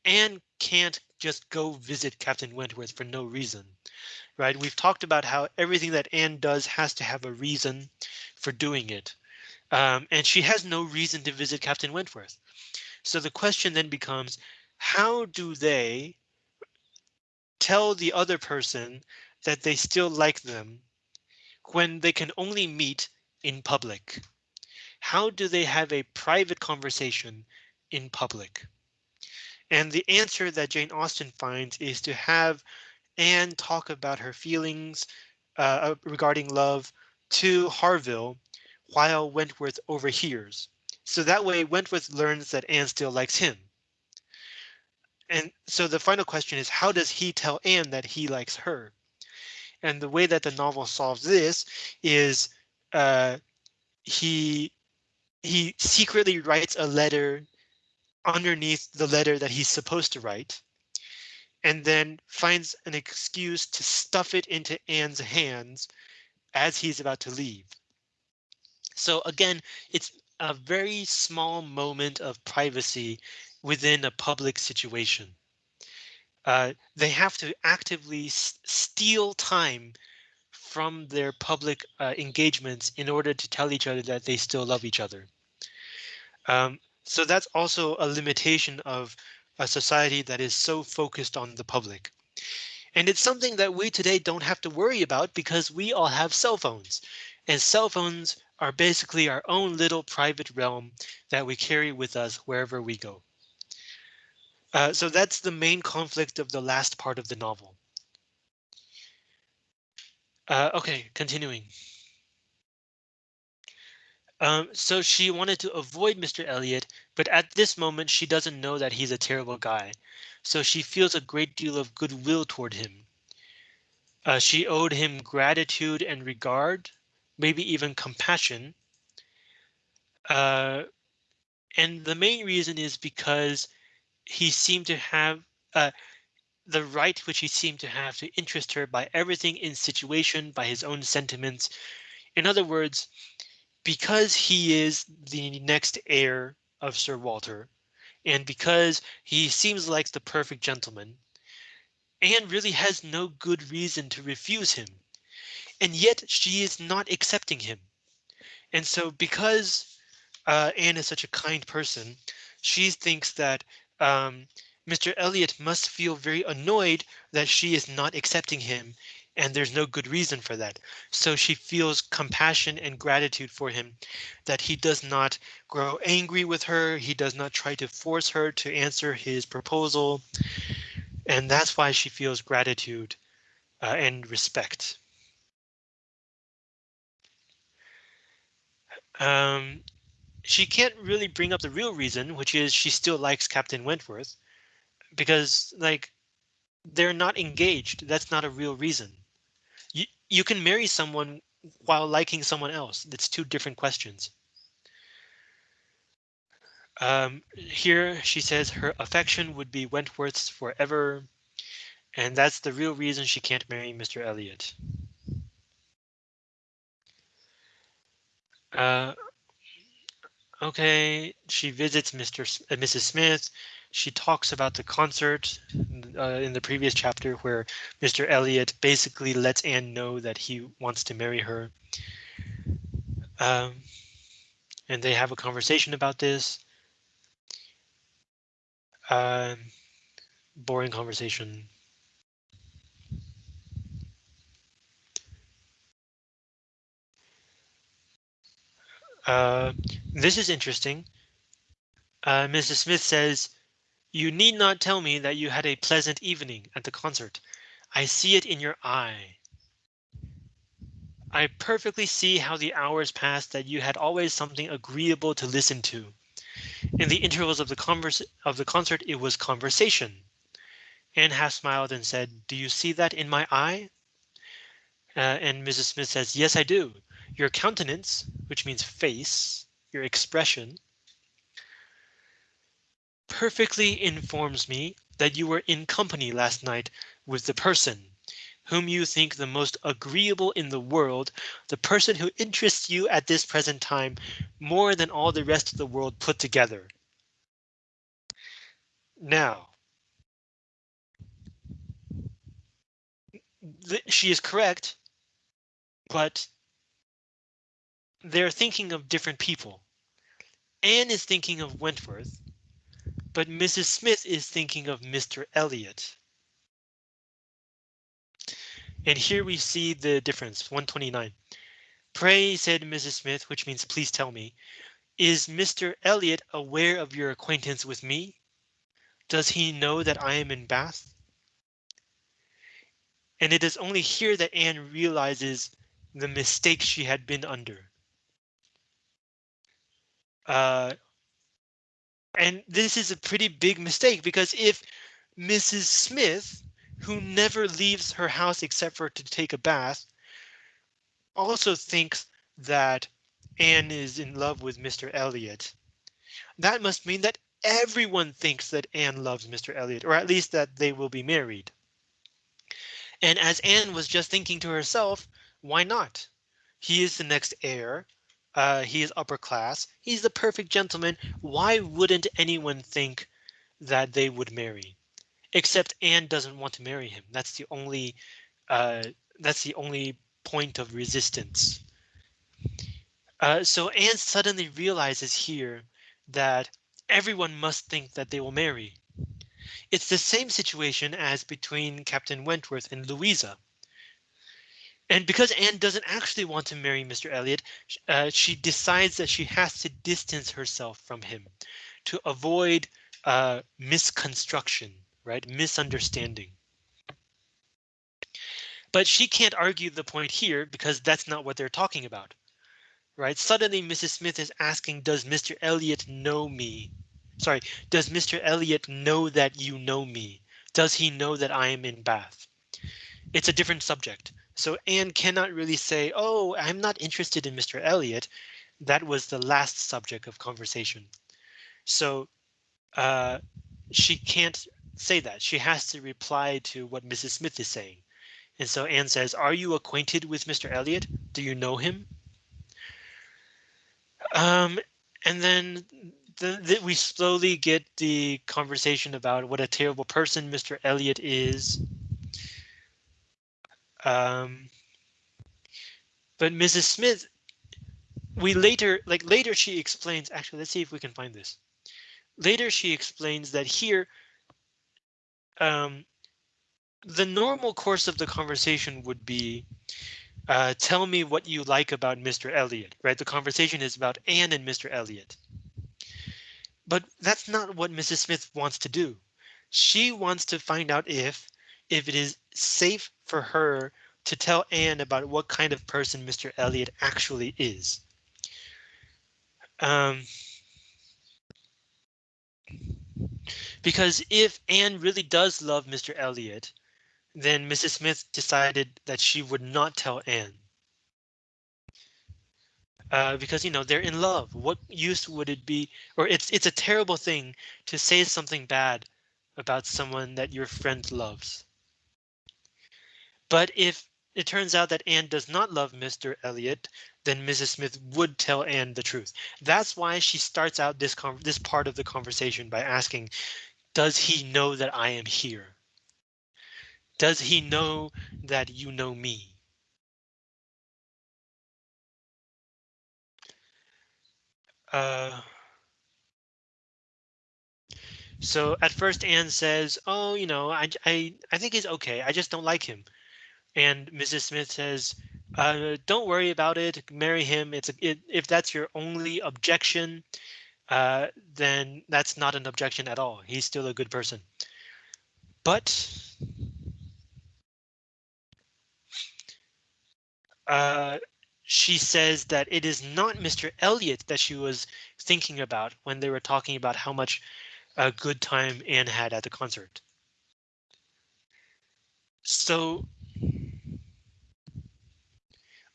Anne can't just go visit Captain Wentworth for no reason, right? We've talked about how everything that Anne does has to have a reason for doing it. Um, and she has no reason to visit Captain Wentworth. So the question then becomes, how do they tell the other person that they still like them when they can only meet in public? How do they have a private conversation in public? And the answer that Jane Austen finds is to have Anne talk about her feelings uh, regarding love to Harville while Wentworth overhears. So that way Wentworth learns that Anne still likes him. And so the final question is how does he tell Anne that he likes her? And the way that the novel solves this is uh, he he secretly writes a letter underneath the letter that he's supposed to write and then finds an excuse to stuff it into Anne's hands as he's about to leave. So again, it's a very small moment of privacy within a public situation. Uh, they have to actively steal time from their public uh, engagements in order to tell each other that they still love each other. Um, so that's also a limitation of a society that is so focused on the public. And it's something that we today don't have to worry about because we all have cell phones and cell phones are basically our own little private realm that we carry with us wherever we go. Uh, so that's the main conflict of the last part of the novel. Uh, okay, continuing. Um, so she wanted to avoid Mr. Elliot, but at this moment she doesn't know that he's a terrible guy. So she feels a great deal of goodwill toward him. Uh, she owed him gratitude and regard, maybe even compassion. Uh, and the main reason is because he seemed to have uh, the right which he seemed to have to interest her by everything in situation, by his own sentiments. In other words, because he is the next heir of Sir Walter, and because he seems like the perfect gentleman, Anne really has no good reason to refuse him. And yet she is not accepting him. And so because uh, Anne is such a kind person, she thinks that um, Mr. Elliot must feel very annoyed that she is not accepting him and there's no good reason for that. So she feels compassion and gratitude for him that he does not grow angry with her. He does not try to force her to answer his proposal. And that's why she feels gratitude uh, and respect. Um, she can't really bring up the real reason, which is she still likes Captain Wentworth because like they're not engaged. That's not a real reason you can marry someone while liking someone else. That's two different questions. Um, here she says her affection would be Wentworth's forever, and that's the real reason she can't marry Mr. Elliot. Uh, okay, she visits Mr. S uh, Mrs. Smith she talks about the concert uh, in the previous chapter where Mr. Elliot basically lets Anne know that he wants to marry her. Um, and they have a conversation about this. Uh, boring conversation. Uh, this is interesting. Uh, Mrs. Smith says You need not tell me that you had a pleasant evening at the concert. I see it in your eye. I perfectly see how the hours passed that you had always something agreeable to listen to. In the intervals of the converse of the concert, it was conversation. Anne half smiled and said, Do you see that in my eye? Uh, and Mrs. Smith says, Yes, I do. Your countenance, which means face, your expression, perfectly informs me that you were in company last night with the person whom you think the most agreeable in the world, the person who interests you at this present time more than all the rest of the world put together. Now, she is correct, but they're thinking of different people. Anne is thinking of Wentworth, but Mrs. Smith is thinking of Mr. Elliot. And here we see the difference 129. Pray, said Mrs. Smith, which means please tell me, is Mr. Elliot aware of your acquaintance with me? Does he know that I am in Bath? And it is only here that Anne realizes the mistake she had been under. Uh, and this is a pretty big mistake because if Mrs. Smith who never leaves her house except for to take a bath, also thinks that Anne is in love with Mr. Elliot. That must mean that everyone thinks that Anne loves Mr. Elliot, or at least that they will be married. And as Anne was just thinking to herself, why not? He is the next heir. Uh, he is upper class. He's the perfect gentleman. Why wouldn't anyone think that they would marry? except Anne doesn't want to marry him. That's the only uh, that's the only point of resistance. Uh, so Anne suddenly realizes here that everyone must think that they will marry. It's the same situation as between Captain Wentworth and Louisa. And because Anne doesn't actually want to marry Mr. Elliot, uh, she decides that she has to distance herself from him to avoid uh, misconstruction right? Misunderstanding. But she can't argue the point here because that's not what they're talking about. Right? Suddenly Mrs. Smith is asking, does Mr. Elliot know me? Sorry, does Mr. Elliot know that you know me? Does he know that I am in Bath? It's a different subject. So Anne cannot really say, oh, I'm not interested in Mr. Elliot. That was the last subject of conversation. So uh, she can't say that. She has to reply to what Mrs. Smith is saying. And so Anne says, are you acquainted with Mr. Elliot? Do you know him? Um, and then the, the, we slowly get the conversation about what a terrible person Mr. Elliot is. Um, but Mrs. Smith, we later, like later she explains, actually, let's see if we can find this. Later she explains that here um, the normal course of the conversation would be uh, tell me what you like about Mr. Elliot, right? The conversation is about Anne and Mr. Elliot. But that's not what Mrs. Smith wants to do. She wants to find out if if it is safe for her to tell Anne about what kind of person Mr. Elliot actually is. Um, Because if Anne really does love Mr. Elliot, then Mrs. Smith decided that she would not tell Anne. Uh, because you know they're in love. What use would it be? Or it's it's a terrible thing to say something bad about someone that your friend loves. But if it turns out that Anne does not love Mr. Elliot, then Mrs. Smith would tell Anne the truth. That's why she starts out this this part of the conversation by asking, does he know that I am here? Does he know that you know me? Uh, so at first Anne says, oh, you know, I, I, I think he's okay. I just don't like him. And Mrs. Smith says, uh, don't worry about it. Marry him. It's a, it, if that's your only objection, uh, then that's not an objection at all. He's still a good person. But uh, she says that it is not Mr. Elliot that she was thinking about when they were talking about how much a good time Anne had at the concert. So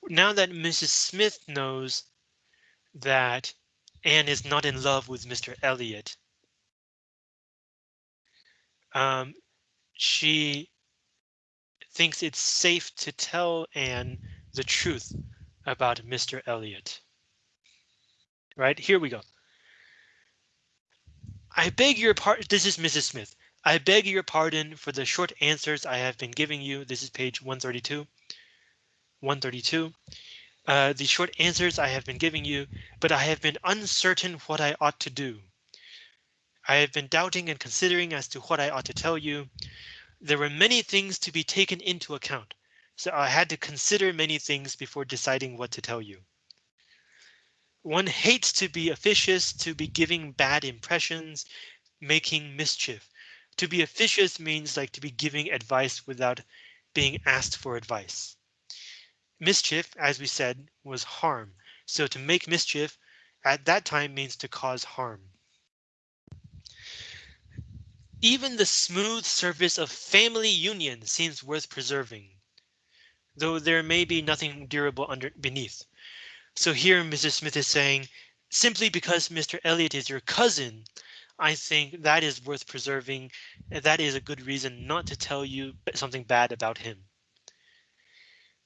now that Mrs. Smith knows that Anne is not in love with Mr. Elliot, um, she thinks it's safe to tell Anne the truth about Mr. Elliot. Right, here we go. I beg your pardon. This is Mrs. Smith. I beg your pardon for the short answers I have been giving you. This is page 132. 132. Uh, the short answers I have been giving you, but I have been uncertain what I ought to do. I have been doubting and considering as to what I ought to tell you. There were many things to be taken into account, so I had to consider many things before deciding what to tell you. One hates to be officious, to be giving bad impressions, making mischief. To be officious means like to be giving advice without being asked for advice. Mischief, as we said, was harm. So to make mischief at that time means to cause harm. Even the smooth surface of family union seems worth preserving, though there may be nothing durable under beneath. So here Mrs. Smith is saying, simply because Mr. Elliot is your cousin, I think that is worth preserving. That is a good reason not to tell you something bad about him.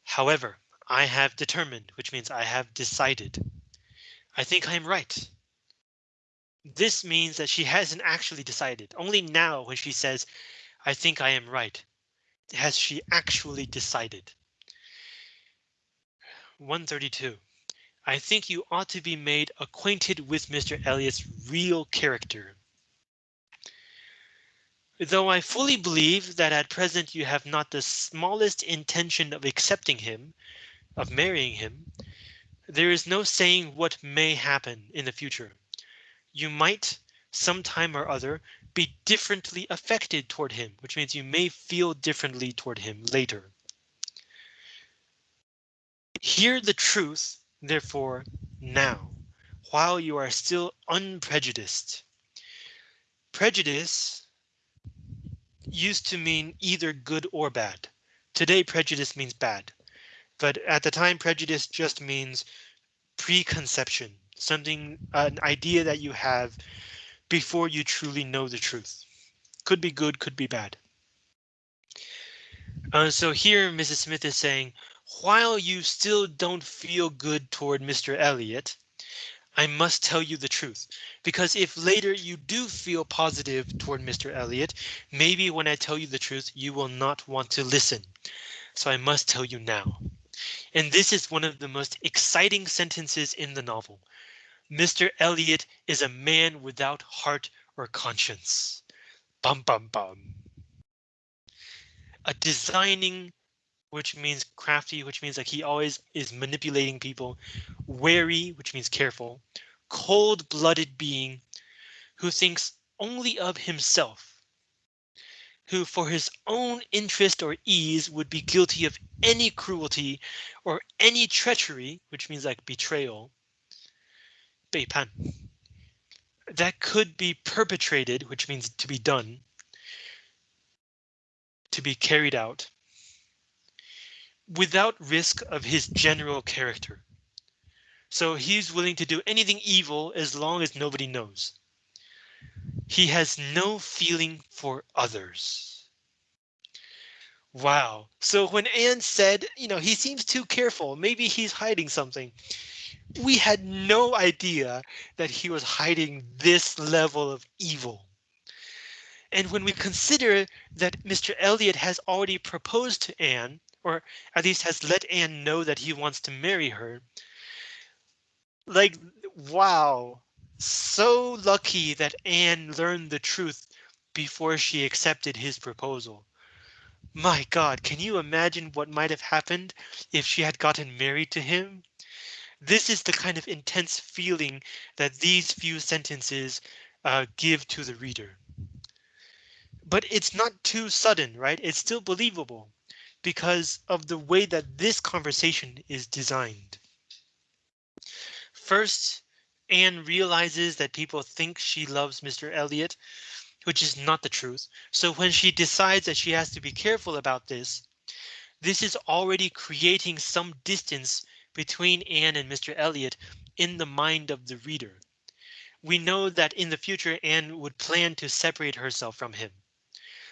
However, I have determined, which means I have decided. I think I'm right. This means that she hasn't actually decided. Only now when she says, I think I am right, has she actually decided. 132. I think you ought to be made acquainted with Mr. Elliot's real character. Though I fully believe that at present you have not the smallest intention of accepting him, of marrying him, there is no saying what may happen in the future. You might, some time or other, be differently affected toward him, which means you may feel differently toward him later. Hear the truth, therefore, now, while you are still unprejudiced. Prejudice used to mean either good or bad. Today, prejudice means bad. But at the time, prejudice just means preconception, something, an idea that you have before you truly know the truth. Could be good, could be bad. Uh, so here Mrs. Smith is saying, while you still don't feel good toward Mr. Elliot, I must tell you the truth, because if later you do feel positive toward Mr. Elliot, maybe when I tell you the truth, you will not want to listen. So I must tell you now. And this is one of the most exciting sentences in the novel. Mr. Elliot is a man without heart or conscience. Bum bum bum. A designing, which means crafty, which means like he always is manipulating people, wary, which means careful, cold-blooded being who thinks only of himself who for his own interest or ease would be guilty of any cruelty or any treachery, which means like betrayal, 背叛, that could be perpetrated, which means to be done, to be carried out, without risk of his general character. So he's willing to do anything evil as long as nobody knows. He has no feeling for others. Wow. So when Anne said, you know, he seems too careful, maybe he's hiding something. We had no idea that he was hiding this level of evil. And when we consider that Mr. Elliot has already proposed to Anne, or at least has let Anne know that he wants to marry her, like, wow, so lucky that Anne learned the truth before she accepted his proposal. My God, can you imagine what might have happened if she had gotten married to him? This is the kind of intense feeling that these few sentences uh, give to the reader. But it's not too sudden, right? It's still believable because of the way that this conversation is designed. First, Anne realizes that people think she loves Mr. Elliot, which is not the truth. So when she decides that she has to be careful about this, this is already creating some distance between Anne and Mr. Elliot in the mind of the reader. We know that in the future Anne would plan to separate herself from him.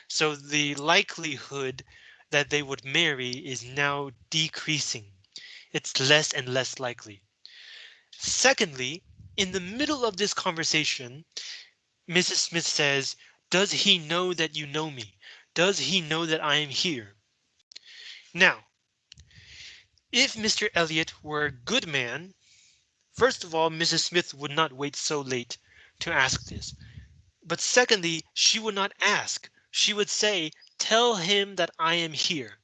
So the likelihood that they would marry is now decreasing. It's less and less likely. Secondly, in the middle of this conversation, Mrs. Smith says, does he know that you know me? Does he know that I am here? Now, if Mr. Elliot were a good man, first of all, Mrs. Smith would not wait so late to ask this. But secondly, she would not ask. She would say, tell him that I am here.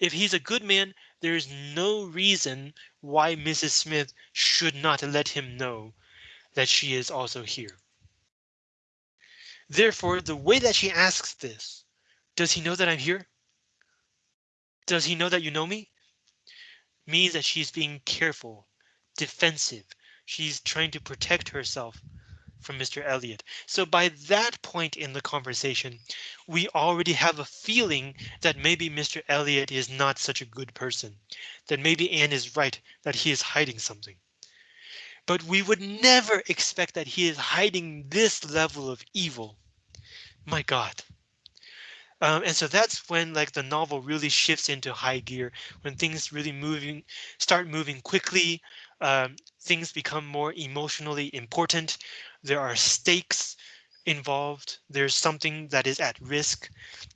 If he's a good man, there is no reason why Mrs. Smith should not let him know that she is also here. Therefore, the way that she asks this, does he know that I'm here? Does he know that you know me? Means that she's being careful, defensive. She's trying to protect herself from Mr. Elliot. So by that point in the conversation, we already have a feeling that maybe Mr. Elliot is not such a good person, that maybe Anne is right, that he is hiding something. But we would never expect that he is hiding this level of evil. My God. Um, and so that's when like the novel really shifts into high gear when things really moving start moving quickly um, things become more emotionally important there are stakes involved. There's something that is at risk.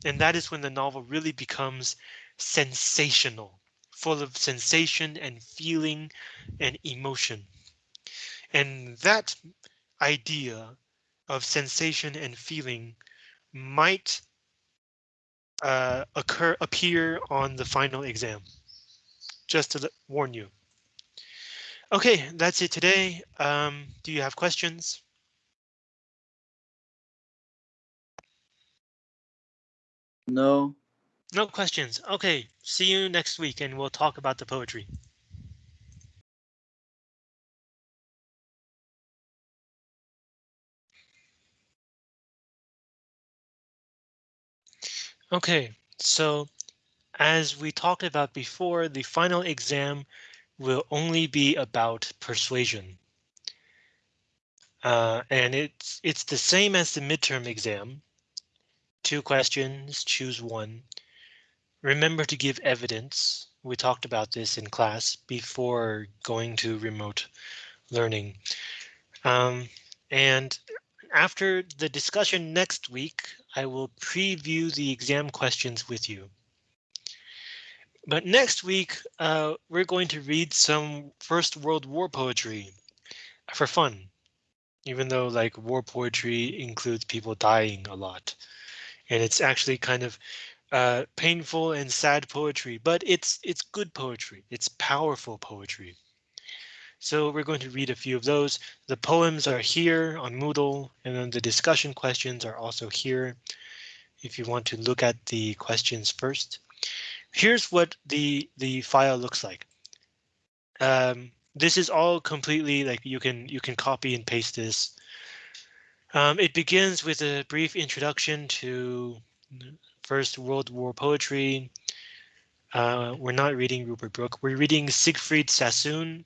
And that is when the novel really becomes sensational, full of sensation and feeling and emotion. And that idea of sensation and feeling might uh, occur appear on the final exam. Just to warn you. OK, that's it today. Um, do you have questions? No. No questions. OK, see you next week and we'll talk about the poetry. OK, so as we talked about before, the final exam will only be about persuasion. Uh, and it's it's the same as the midterm exam, Two questions, choose one. Remember to give evidence. We talked about this in class before going to remote learning. Um, and after the discussion next week, I will preview the exam questions with you. But next week, uh, we're going to read some First World War poetry for fun, even though like war poetry includes people dying a lot and it's actually kind of uh, painful and sad poetry, but it's it's good poetry. It's powerful poetry. So we're going to read a few of those. The poems are here on Moodle, and then the discussion questions are also here. If you want to look at the questions first, here's what the the file looks like. Um, this is all completely like you can you can copy and paste this um, it begins with a brief introduction to First World War poetry. Uh, we're not reading Rupert Brooke. We're reading Siegfried Sassoon.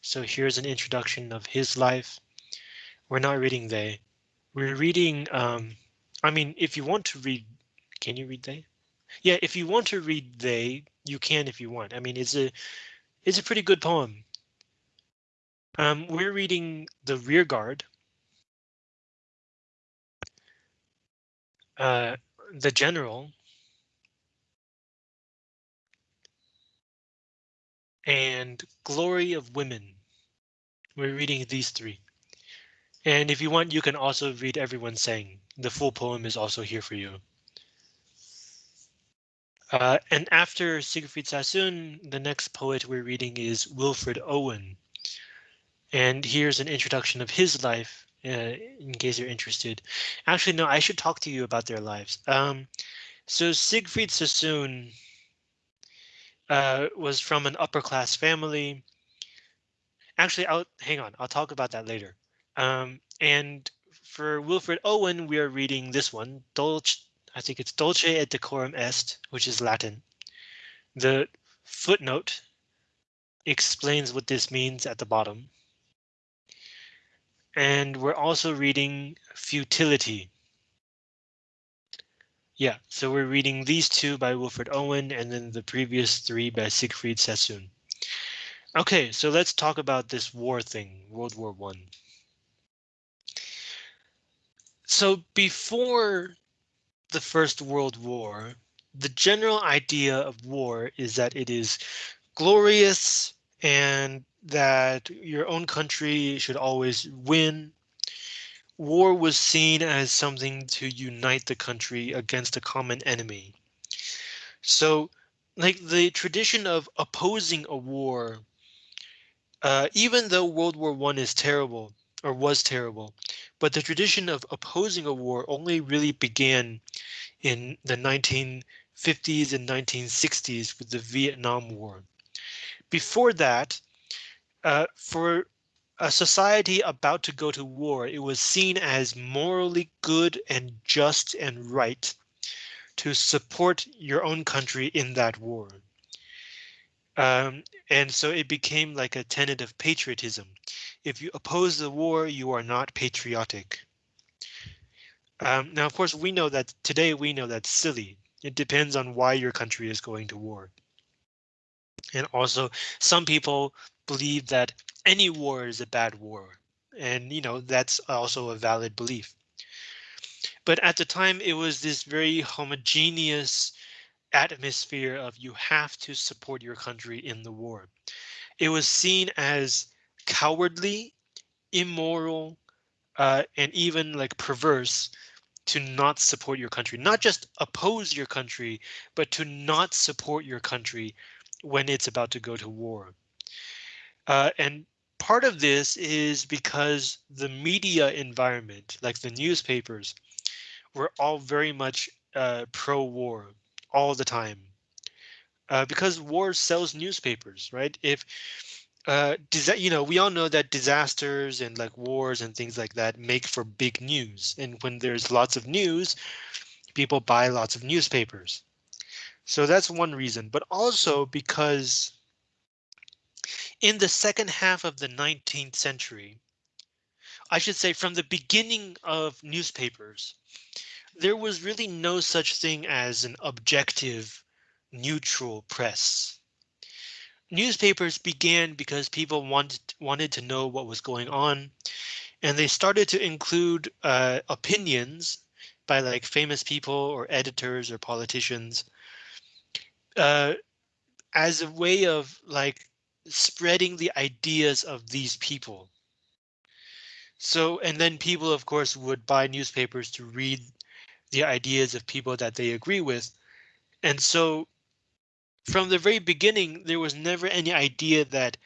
So here's an introduction of his life. We're not reading they. We're reading. Um, I mean, if you want to read, can you read they? Yeah, if you want to read they, you can if you want. I mean, it's a it's a pretty good poem. Um, we're reading the rear guard uh, the general and glory of women. We're reading these three. And if you want, you can also read everyone sang the full poem is also here for you. Uh, and after Siegfried Sassoon, the next poet we're reading is Wilfred Owen. And here's an introduction of his life, uh, in case you're interested. Actually, no, I should talk to you about their lives. Um, so Siegfried Sassoon uh, was from an upper class family. Actually, I'll hang on. I'll talk about that later. Um, and for Wilfred Owen, we are reading this one, Dolce, I think it's Dolce et Decorum Est, which is Latin. The footnote explains what this means at the bottom. And we're also reading Futility. Yeah, so we're reading these two by Wilfred Owen and then the previous three by Siegfried Sassoon. Okay, so let's talk about this war thing, World War One. So before the First World War, the general idea of war is that it is glorious and that your own country should always win. War was seen as something to unite the country against a common enemy. So like the tradition of opposing a war, uh, even though World War One is terrible or was terrible, but the tradition of opposing a war only really began in the 1950s and 1960s with the Vietnam War. Before that, uh, for a society about to go to war, it was seen as morally good and just and right to support your own country in that war. Um, and so it became like a tenet of patriotism. If you oppose the war, you are not patriotic. Um, now, of course, we know that today we know that's silly. It depends on why your country is going to war. And also, some people believe that any war is a bad war. And, you know, that's also a valid belief. But at the time, it was this very homogeneous atmosphere of you have to support your country in the war. It was seen as cowardly, immoral, uh, and even like perverse to not support your country, not just oppose your country, but to not support your country when it's about to go to war. Uh, and part of this is because the media environment, like the newspapers, were all very much uh, pro-war all the time. Uh, because war sells newspapers, right? If uh, you know, we all know that disasters and like wars and things like that make for big news. And when there's lots of news, people buy lots of newspapers. So that's one reason, but also because in the second half of the 19th century, I should say from the beginning of newspapers, there was really no such thing as an objective, neutral press. Newspapers began because people wanted wanted to know what was going on, and they started to include uh, opinions by like famous people or editors or politicians uh, as a way of like spreading the ideas of these people. So, and then people, of course, would buy newspapers to read the ideas of people that they agree with. And so from the very beginning, there was never any idea that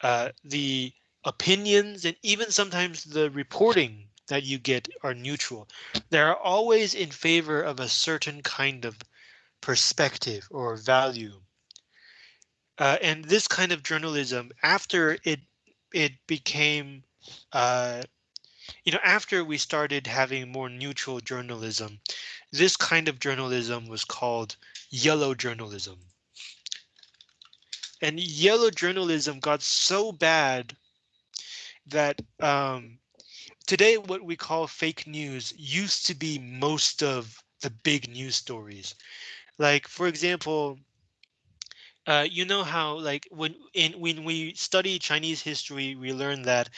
uh, the opinions and even sometimes the reporting that you get are neutral. They are always in favor of a certain kind of perspective or value. Uh, and this kind of journalism, after it it became, uh, you know, after we started having more neutral journalism, this kind of journalism was called yellow journalism. And yellow journalism got so bad that um, today what we call fake news used to be most of the big news stories. Like, for example, uh, you know how like when in when we study Chinese history, we learn that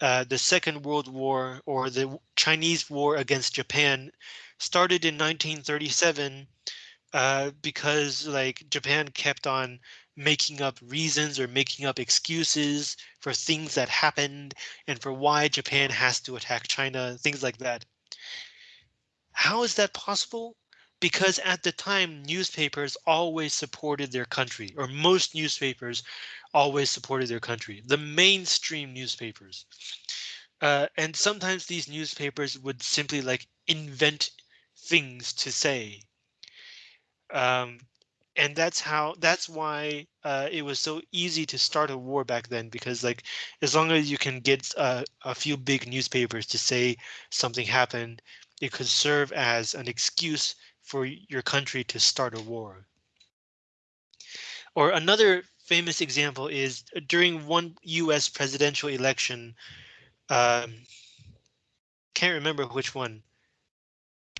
uh, the Second World War or the Chinese War against Japan started in 1937 uh, because like Japan kept on making up reasons or making up excuses for things that happened and for why Japan has to attack China, things like that. How is that possible? Because at the time newspapers always supported their country or most newspapers always supported their country, the mainstream newspapers. Uh, and sometimes these newspapers would simply like invent things to say. Um, and that's how that's why uh, it was so easy to start a war back then because like as long as you can get uh, a few big newspapers to say something happened it could serve as an excuse for your country to start a war or another famous example is uh, during one US presidential election um, can't remember which one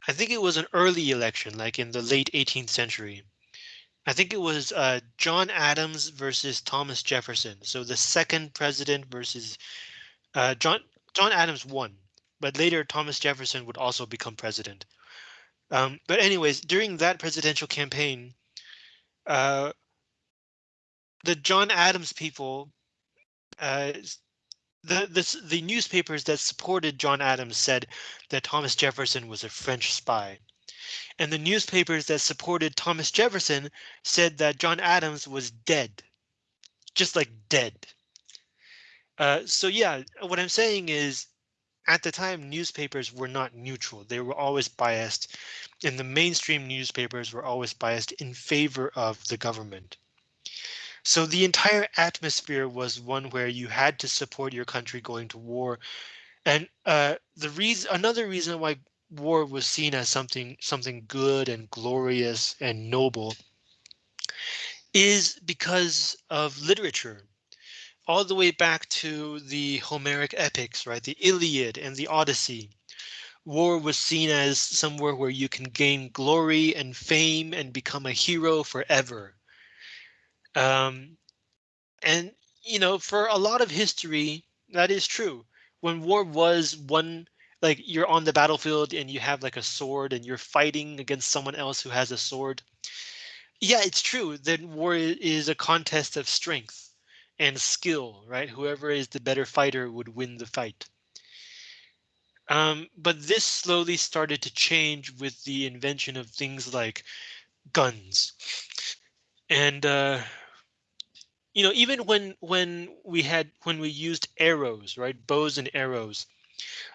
I think it was an early election like in the late 18th century I think it was uh, John Adams versus Thomas Jefferson. So the second president versus uh, John John Adams won, but later Thomas Jefferson would also become president. Um, but anyways, during that presidential campaign, uh, the John Adams people, uh, the, the the newspapers that supported John Adams said that Thomas Jefferson was a French spy and the newspapers that supported Thomas Jefferson said that John Adams was dead, just like dead. Uh, so yeah, what I'm saying is at the time newspapers were not neutral. They were always biased and the mainstream newspapers were always biased in favor of the government. So the entire atmosphere was one where you had to support your country going to war. And uh, the reason another reason why war was seen as something something good and glorious and noble is because of literature all the way back to the Homeric epics, right? The Iliad and the Odyssey. War was seen as somewhere where you can gain glory and fame and become a hero forever. Um, and, you know, for a lot of history, that is true. When war was one like you're on the battlefield and you have like a sword and you're fighting against someone else who has a sword. Yeah, it's true that war is a contest of strength and skill, right? Whoever is the better fighter would win the fight. Um, but this slowly started to change with the invention of things like guns. And uh, you know, even when when we had when we used arrows, right, bows and arrows,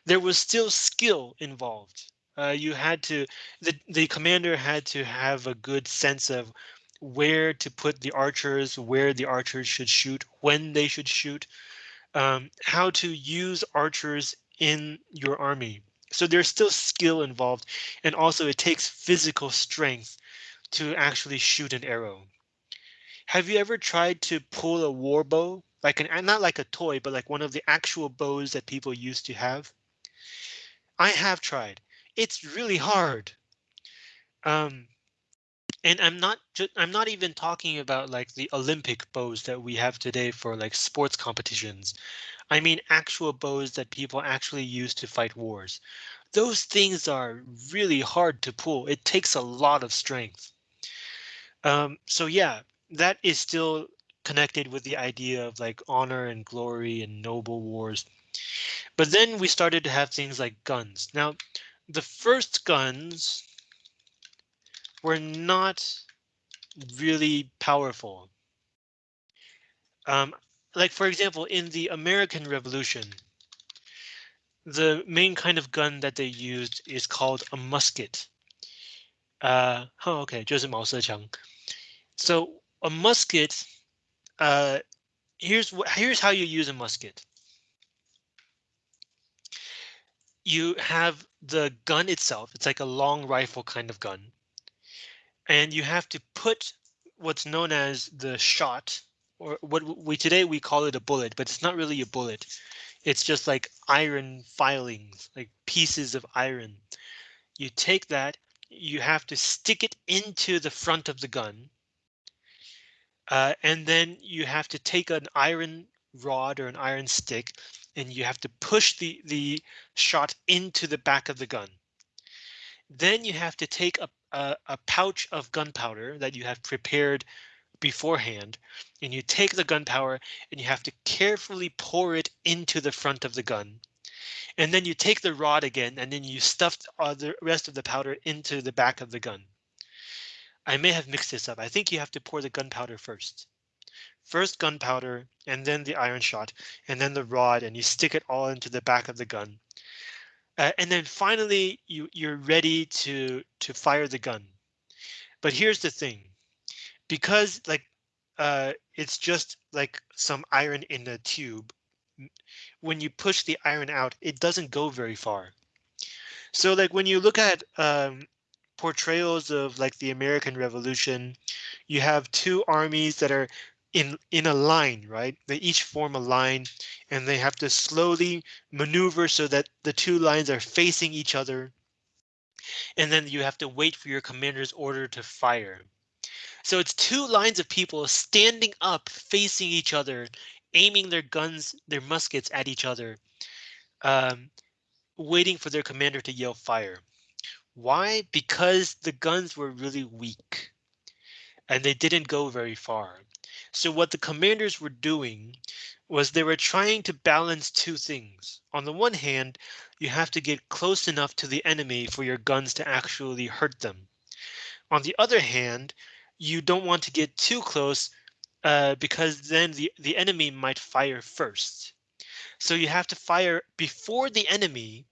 there was still skill involved. Uh, you had to, the, the commander had to have a good sense of where to put the archers, where the archers should shoot, when they should shoot, um, how to use archers in your army. So there's still skill involved. And also it takes physical strength to actually shoot an arrow. Have you ever tried to pull a war bow? Like an, not like a toy, but like one of the actual bows that people used to have? I have tried. It's really hard. Um, and I'm not I'm not even talking about like the Olympic bows that we have today for like sports competitions. I mean actual bows that people actually use to fight wars. Those things are really hard to pull. It takes a lot of strength. Um, so yeah, that is still connected with the idea of like honor and glory and noble wars. But then we started to have things like guns. Now, the first guns were not really powerful. Um, like, for example, in the American Revolution, the main kind of gun that they used is called a musket. Uh, oh, okay, 就是毛瑟枪. So a musket, uh, here's what here's how you use a musket. you have the gun itself. It's like a long rifle kind of gun. And you have to put what's known as the shot or what we today we call it a bullet, but it's not really a bullet. It's just like iron filings, like pieces of iron. You take that, you have to stick it into the front of the gun. Uh, and then you have to take an iron rod or an iron stick and you have to push the, the shot into the back of the gun. Then you have to take a, a, a pouch of gunpowder that you have prepared beforehand, and you take the gunpowder and you have to carefully pour it into the front of the gun. And then you take the rod again and then you stuff the rest of the powder into the back of the gun. I may have mixed this up. I think you have to pour the gunpowder first. First gunpowder and then the iron shot and then the rod and you stick it all into the back of the gun. Uh, and then finally you you're ready to to fire the gun. But here's the thing, because like uh, it's just like some iron in a tube. When you push the iron out, it doesn't go very far. So like when you look at um, portrayals of like the American Revolution, you have two armies that are in in a line, right? They each form a line and they have to slowly maneuver so that the two lines are facing each other. And then you have to wait for your commander's order to fire. So it's two lines of people standing up facing each other, aiming their guns, their muskets at each other, um, waiting for their commander to yell fire. Why? Because the guns were really weak and they didn't go very far. So what the commanders were doing was they were trying to balance two things. On the one hand, you have to get close enough to the enemy for your guns to actually hurt them. On the other hand, you don't want to get too close uh, because then the, the enemy might fire first. So you have to fire before the enemy,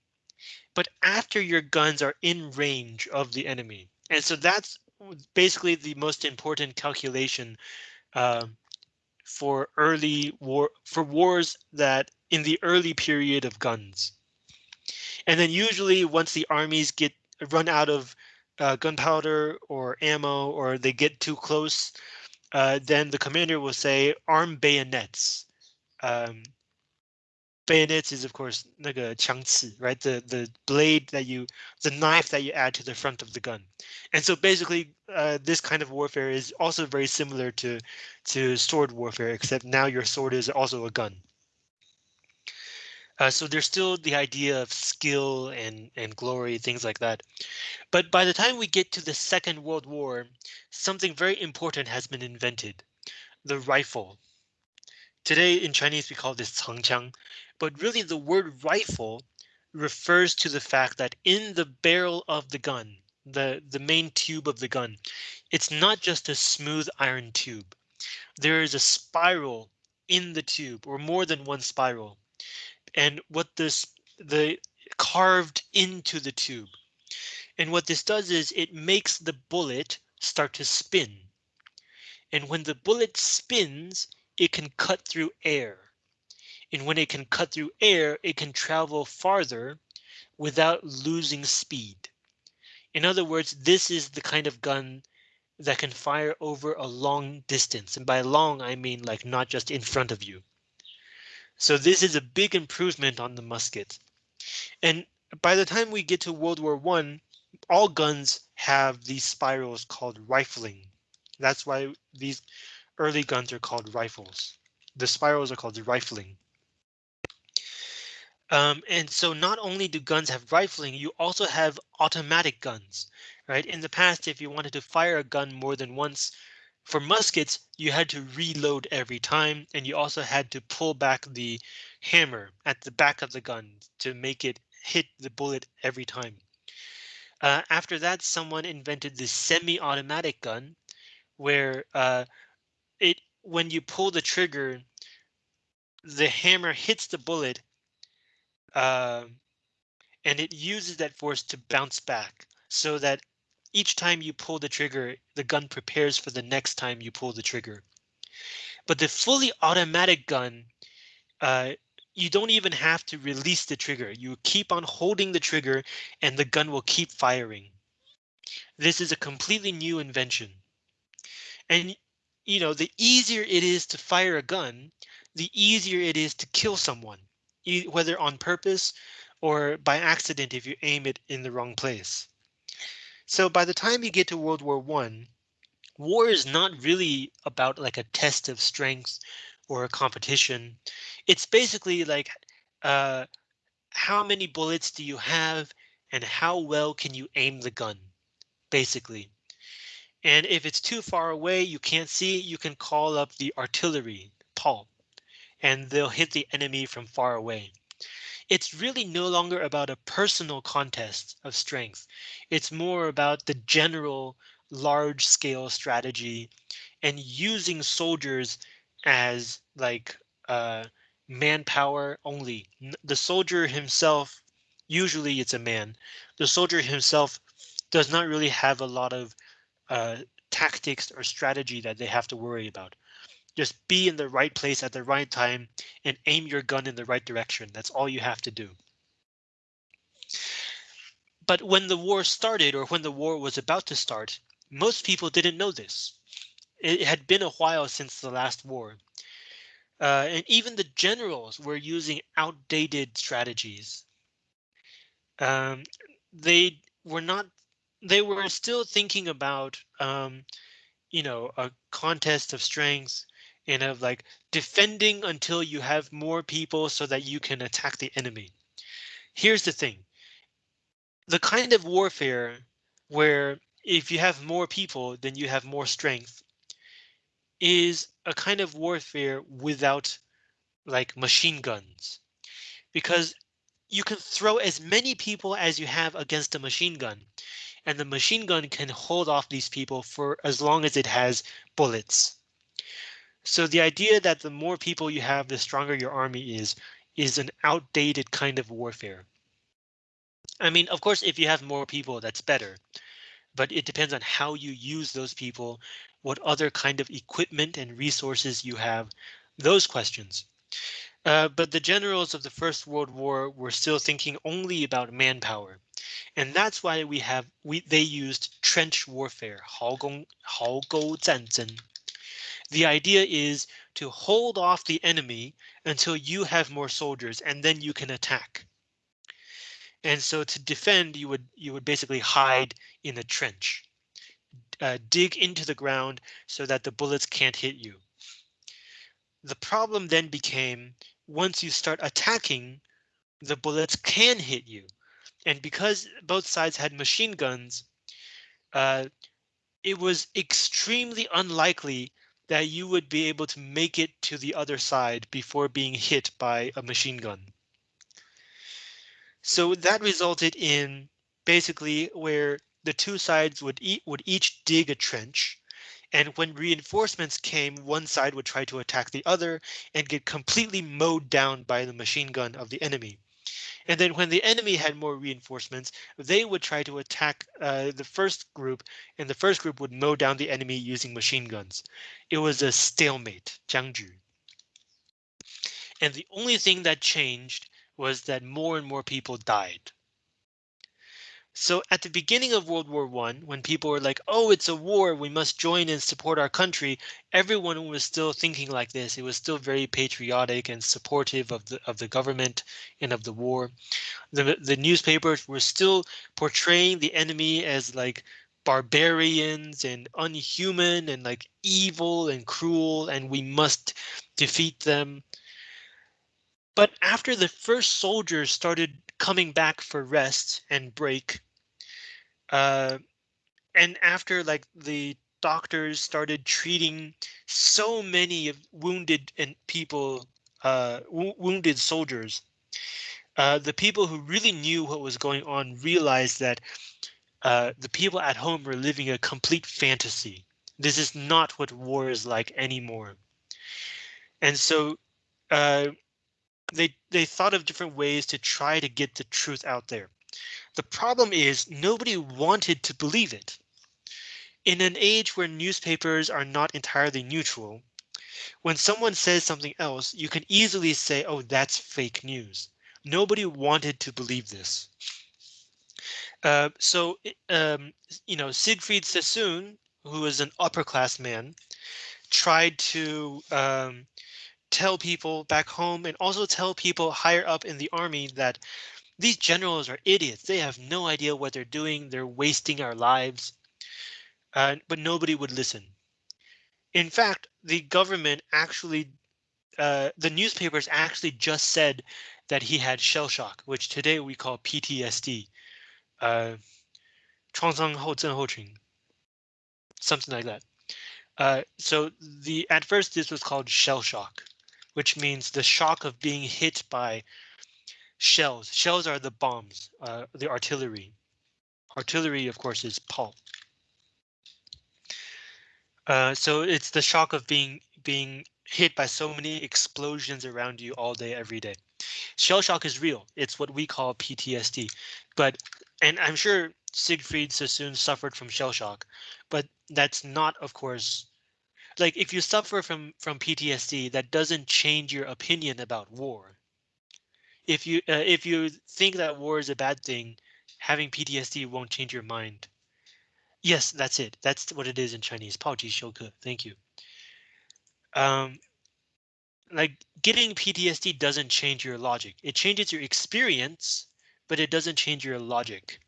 but after your guns are in range of the enemy. And so that's basically the most important calculation uh, for early war for wars that in the early period of guns. And then usually once the armies get run out of uh, gunpowder or ammo or they get too close, uh, then the commander will say arm bayonets. Um, bayonets is of course 那个枪刺, right? The the blade that you, the knife that you add to the front of the gun. And so basically, uh, this kind of warfare is also very similar to to sword warfare, except now your sword is also a gun. Uh, so there's still the idea of skill and and glory, things like that. But by the time we get to the Second World War, something very important has been invented, the rifle. Today in Chinese we call this 长枪, but really the word rifle refers to the fact that in the barrel of the gun, the, the main tube of the gun, it's not just a smooth iron tube. There is a spiral in the tube or more than one spiral. And what this the carved into the tube. And what this does is it makes the bullet start to spin. And when the bullet spins, it can cut through air and when it can cut through air, it can travel farther without losing speed. In other words, this is the kind of gun that can fire over a long distance. And by long, I mean like not just in front of you. So this is a big improvement on the musket. And by the time we get to World War One, all guns have these spirals called rifling. That's why these early guns are called rifles. The spirals are called rifling. Um, and so not only do guns have rifling, you also have automatic guns, right? In the past, if you wanted to fire a gun more than once, for muskets, you had to reload every time, and you also had to pull back the hammer at the back of the gun to make it hit the bullet every time. Uh, after that, someone invented the semi-automatic gun, where uh, it when you pull the trigger, the hammer hits the bullet um, and it uses that force to bounce back so that each time you pull the trigger, the gun prepares for the next time you pull the trigger. But the fully automatic gun, uh, you don't even have to release the trigger. You keep on holding the trigger and the gun will keep firing. This is a completely new invention. And, you know, the easier it is to fire a gun, the easier it is to kill someone whether on purpose or by accident if you aim it in the wrong place. So by the time you get to World War One, war is not really about like a test of strength or a competition. It's basically like uh, how many bullets do you have and how well can you aim the gun, basically. And if it's too far away, you can't see, you can call up the artillery, Paul and they'll hit the enemy from far away. It's really no longer about a personal contest of strength. It's more about the general large scale strategy and using soldiers as like uh, manpower only. The soldier himself, usually it's a man, the soldier himself does not really have a lot of uh, tactics or strategy that they have to worry about. Just be in the right place at the right time and aim your gun in the right direction. That's all you have to do. But when the war started or when the war was about to start, most people didn't know this. It had been a while since the last war. Uh, and even the generals were using outdated strategies. Um, they were not, they were still thinking about, um, you know, a contest of strength and of like defending until you have more people so that you can attack the enemy. Here's the thing. The kind of warfare where if you have more people, then you have more strength is a kind of warfare without like machine guns because you can throw as many people as you have against a machine gun and the machine gun can hold off these people for as long as it has bullets. So the idea that the more people you have, the stronger your army is, is an outdated kind of warfare. I mean, of course, if you have more people, that's better. But it depends on how you use those people, what other kind of equipment and resources you have, those questions. Uh, but the generals of the First World War were still thinking only about manpower. And that's why we have we they used trench warfare, 壕沟壕沟战争. The idea is to hold off the enemy until you have more soldiers and then you can attack. And so to defend, you would you would basically hide in a trench, uh, dig into the ground so that the bullets can't hit you. The problem then became once you start attacking, the bullets can hit you. And because both sides had machine guns, uh, it was extremely unlikely that you would be able to make it to the other side before being hit by a machine gun. So that resulted in basically where the two sides would eat would each dig a trench. And when reinforcements came, one side would try to attack the other and get completely mowed down by the machine gun of the enemy. And then when the enemy had more reinforcements, they would try to attack uh, the first group, and the first group would mow down the enemy using machine guns. It was a stalemate, 僵局. And the only thing that changed was that more and more people died. So at the beginning of World War One, when people were like, oh, it's a war, we must join and support our country, everyone was still thinking like this. It was still very patriotic and supportive of the of the government and of the war. The, the newspapers were still portraying the enemy as like barbarians and unhuman and like evil and cruel, and we must defeat them. But after the first soldiers started coming back for rest and break. Uh, and after like the doctors started treating so many of wounded and people, uh, wounded soldiers, uh, the people who really knew what was going on realized that uh, the people at home were living a complete fantasy. This is not what war is like anymore. And so uh, they they thought of different ways to try to get the truth out there. The problem is nobody wanted to believe it. In an age where newspapers are not entirely neutral, when someone says something else, you can easily say, oh, that's fake news. Nobody wanted to believe this. Uh, so, um, you know, Siegfried Sassoon, who is an upper class man, tried to um, tell people back home and also tell people higher up in the army that these generals are idiots. They have no idea what they're doing. They're wasting our lives. Uh, but nobody would listen. In fact, the government actually, uh, the newspapers actually just said that he had shell shock, which today we call PTSD. Uh, something like that. Uh, so the at first this was called shell shock which means the shock of being hit by shells. Shells are the bombs, uh, the artillery. Artillery, of course, is 炮. Uh, so it's the shock of being being hit by so many explosions around you all day, every day. Shell shock is real. It's what we call PTSD. But and I'm sure Siegfried Sassoon suffered from shell shock, but that's not, of course, like if you suffer from from PTSD, that doesn't change your opinion about war. If you uh, if you think that war is a bad thing, having PTSD won't change your mind. Yes, that's it. That's what it is in Chinese. 炮击休克. Thank you. Um, like getting PTSD doesn't change your logic. It changes your experience, but it doesn't change your logic.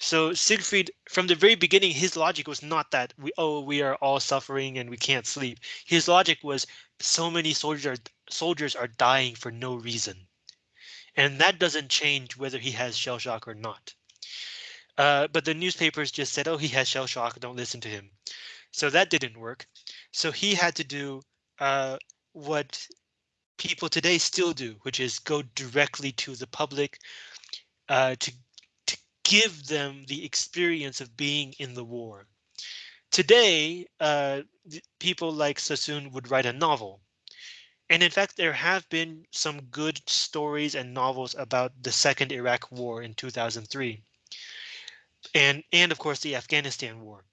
So Siegfried, from the very beginning, his logic was not that we oh we are all suffering and we can't sleep. His logic was so many soldiers are, soldiers are dying for no reason, and that doesn't change whether he has shell shock or not. Uh, but the newspapers just said, oh, he has shell shock. Don't listen to him. So that didn't work. So he had to do uh, what people today still do, which is go directly to the public uh, to give them the experience of being in the war. Today, uh, people like Sassoon would write a novel. And in fact, there have been some good stories and novels about the second Iraq war in 2003. And, and of course, the Afghanistan war.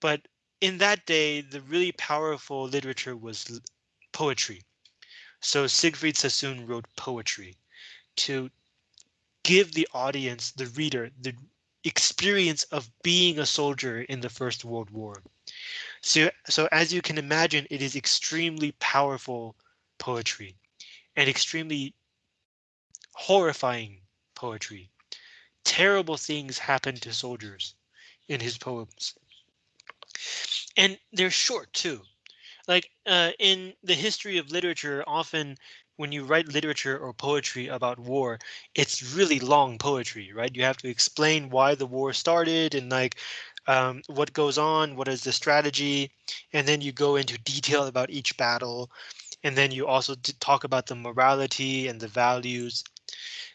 But in that day, the really powerful literature was poetry. So Siegfried Sassoon wrote poetry to give the audience, the reader, the experience of being a soldier in the First World War. So, so as you can imagine, it is extremely powerful poetry and extremely horrifying poetry. Terrible things happen to soldiers in his poems. And they're short too. Like uh, in the history of literature, often when you write literature or poetry about war, it's really long poetry, right? You have to explain why the war started and like um, what goes on, what is the strategy, and then you go into detail about each battle. And then you also talk about the morality and the values.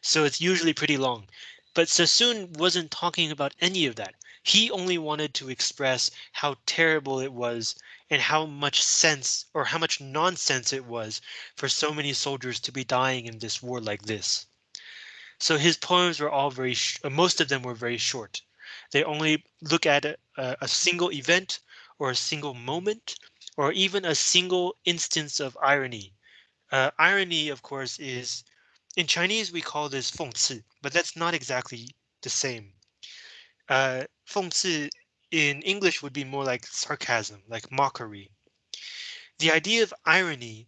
So it's usually pretty long. But Sassoon wasn't talking about any of that. He only wanted to express how terrible it was and how much sense or how much nonsense it was for so many soldiers to be dying in this war like this. So his poems were all very, uh, most of them were very short. They only look at a, a single event or a single moment or even a single instance of irony. Uh, irony, of course, is in Chinese we call this 讽刺, but that's not exactly the same. Uh, 讽刺 in English would be more like sarcasm, like mockery. The idea of irony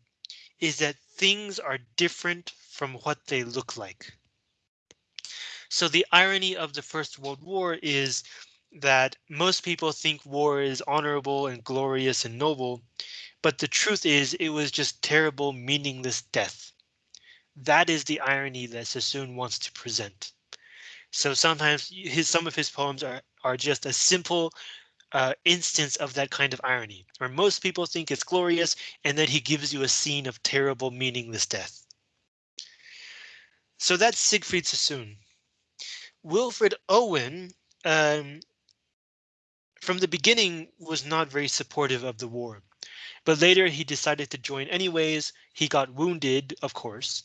is that things are different from what they look like. So the irony of the First World War is that most people think war is honorable and glorious and noble, but the truth is it was just terrible, meaningless death. That is the irony that Sassoon wants to present. So sometimes his some of his poems are are just a simple uh, instance of that kind of irony, where most people think it's glorious, and then he gives you a scene of terrible, meaningless death. So that's Siegfried Sassoon. Wilfred Owen, um, from the beginning, was not very supportive of the war, but later he decided to join anyways. He got wounded, of course,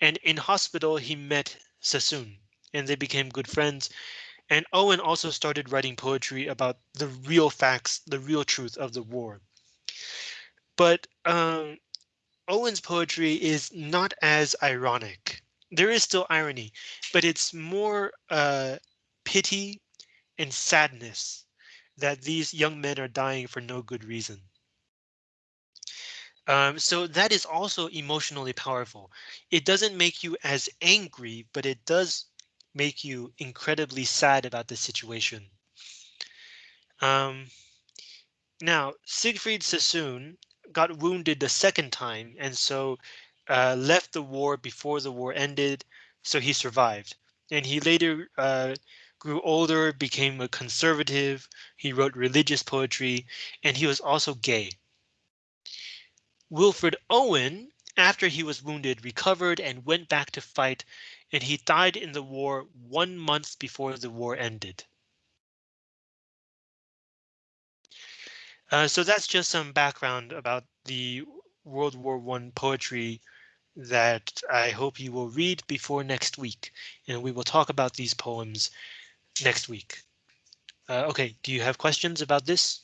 and in hospital he met Sassoon, and they became good friends and Owen also started writing poetry about the real facts, the real truth of the war. But um, Owen's poetry is not as ironic. There is still irony, but it's more uh, pity and sadness that these young men are dying for no good reason. Um, so that is also emotionally powerful. It doesn't make you as angry, but it does make you incredibly sad about the situation. Um, now, Siegfried Sassoon got wounded the second time and so uh, left the war before the war ended, so he survived. And he later uh, grew older, became a conservative, he wrote religious poetry, and he was also gay. Wilfred Owen, after he was wounded, recovered and went back to fight and he died in the war one month before the war ended. Uh, so that's just some background about the World War One poetry that I hope you will read before next week, and we will talk about these poems next week. Uh, okay, do you have questions about this?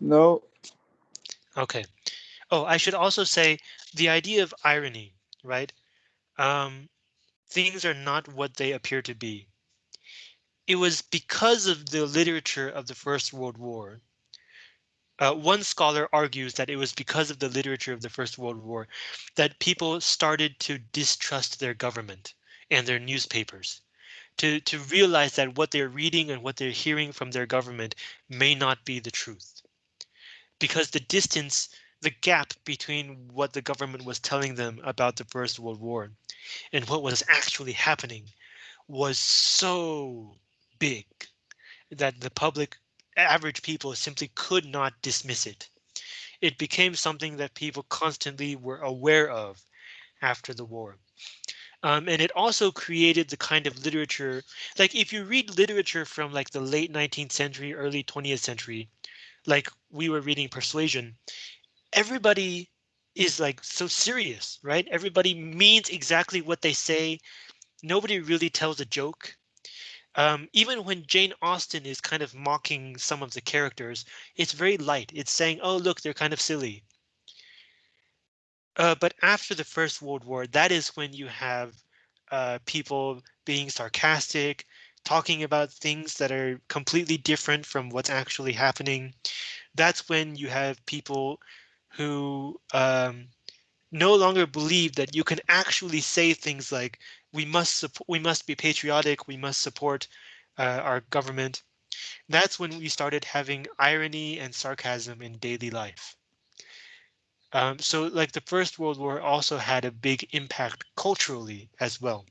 No. Okay. Oh, I should also say the idea of irony, right? Um, things are not what they appear to be. It was because of the literature of the First World War. Uh, one scholar argues that it was because of the literature of the First World War that people started to distrust their government and their newspapers, to, to realize that what they're reading and what they're hearing from their government may not be the truth. Because the distance, the gap between what the government was telling them about the First World War and what was actually happening was so big that the public average people simply could not dismiss it. It became something that people constantly were aware of after the war. Um, and it also created the kind of literature, like if you read literature from like the late 19th century, early 20th century, like we were reading Persuasion, everybody is like so serious, right? Everybody means exactly what they say. Nobody really tells a joke. Um, even when Jane Austen is kind of mocking some of the characters, it's very light. It's saying, oh, look, they're kind of silly. Uh, but after the First World War, that is when you have uh, people being sarcastic, talking about things that are completely different from what's actually happening. That's when you have people who um, no longer believe that you can actually say things like we must we must be patriotic, we must support uh, our government. That's when we started having irony and sarcasm in daily life. Um, so like the First World War also had a big impact culturally as well.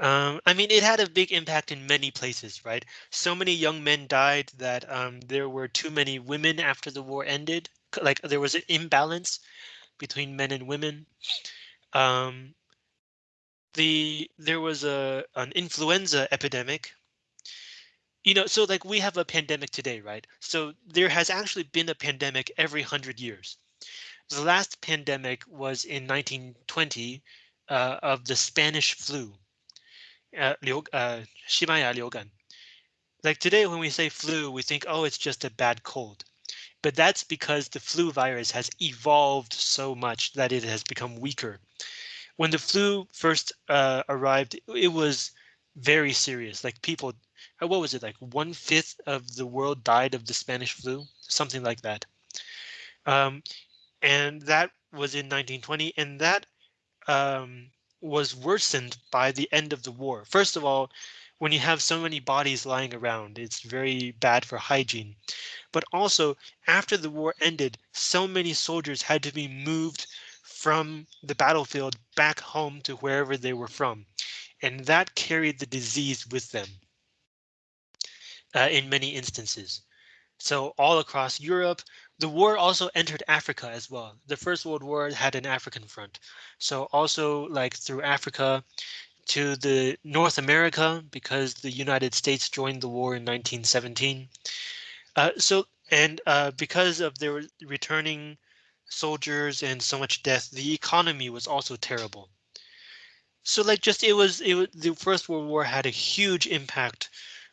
Um, I mean, it had a big impact in many places, right? So many young men died that um, there were too many women after the war ended. Like there was an imbalance between men and women. Um, the there was a an influenza epidemic. You know, so like we have a pandemic today, right? So there has actually been a pandemic every hundred years. The last pandemic was in 1920 uh, of the Spanish flu. Uh, uh, shimaya. Like today, when we say flu, we think, oh, it's just a bad cold. But that's because the flu virus has evolved so much that it has become weaker. When the flu first uh, arrived, it was very serious. Like people, uh, what was it like? One fifth of the world died of the Spanish flu, something like that. Um, and that was in 1920, and that um, was worsened by the end of the war. First of all, when you have so many bodies lying around, it's very bad for hygiene. But also, after the war ended, so many soldiers had to be moved from the battlefield back home to wherever they were from. And that carried the disease with them uh, in many instances. So all across Europe, the war also entered Africa as well. The First World War had an African front. So also like through Africa, to the North America because the United States joined the war in 1917. Uh, so and uh, because of their returning soldiers and so much death, the economy was also terrible. So like just it was it was the First World War had a huge impact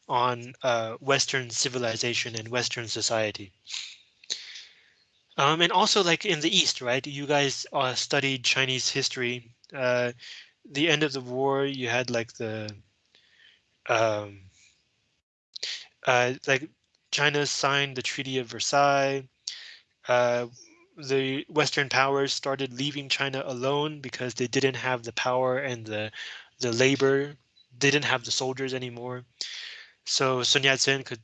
on uh, Western civilization and Western society. Um, and also like in the East, right? You guys uh, studied Chinese history. Uh, the end of the war, you had like the um, uh, like China signed the Treaty of Versailles. Uh, the Western powers started leaving China alone because they didn't have the power and the the labor. They didn't have the soldiers anymore. So Sun Yat-sen could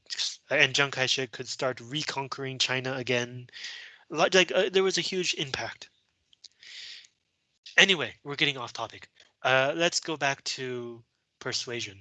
and Chiang Kai-shek could start reconquering China again. Like, like uh, there was a huge impact. Anyway, we're getting off topic. Uh, let's go back to persuasion.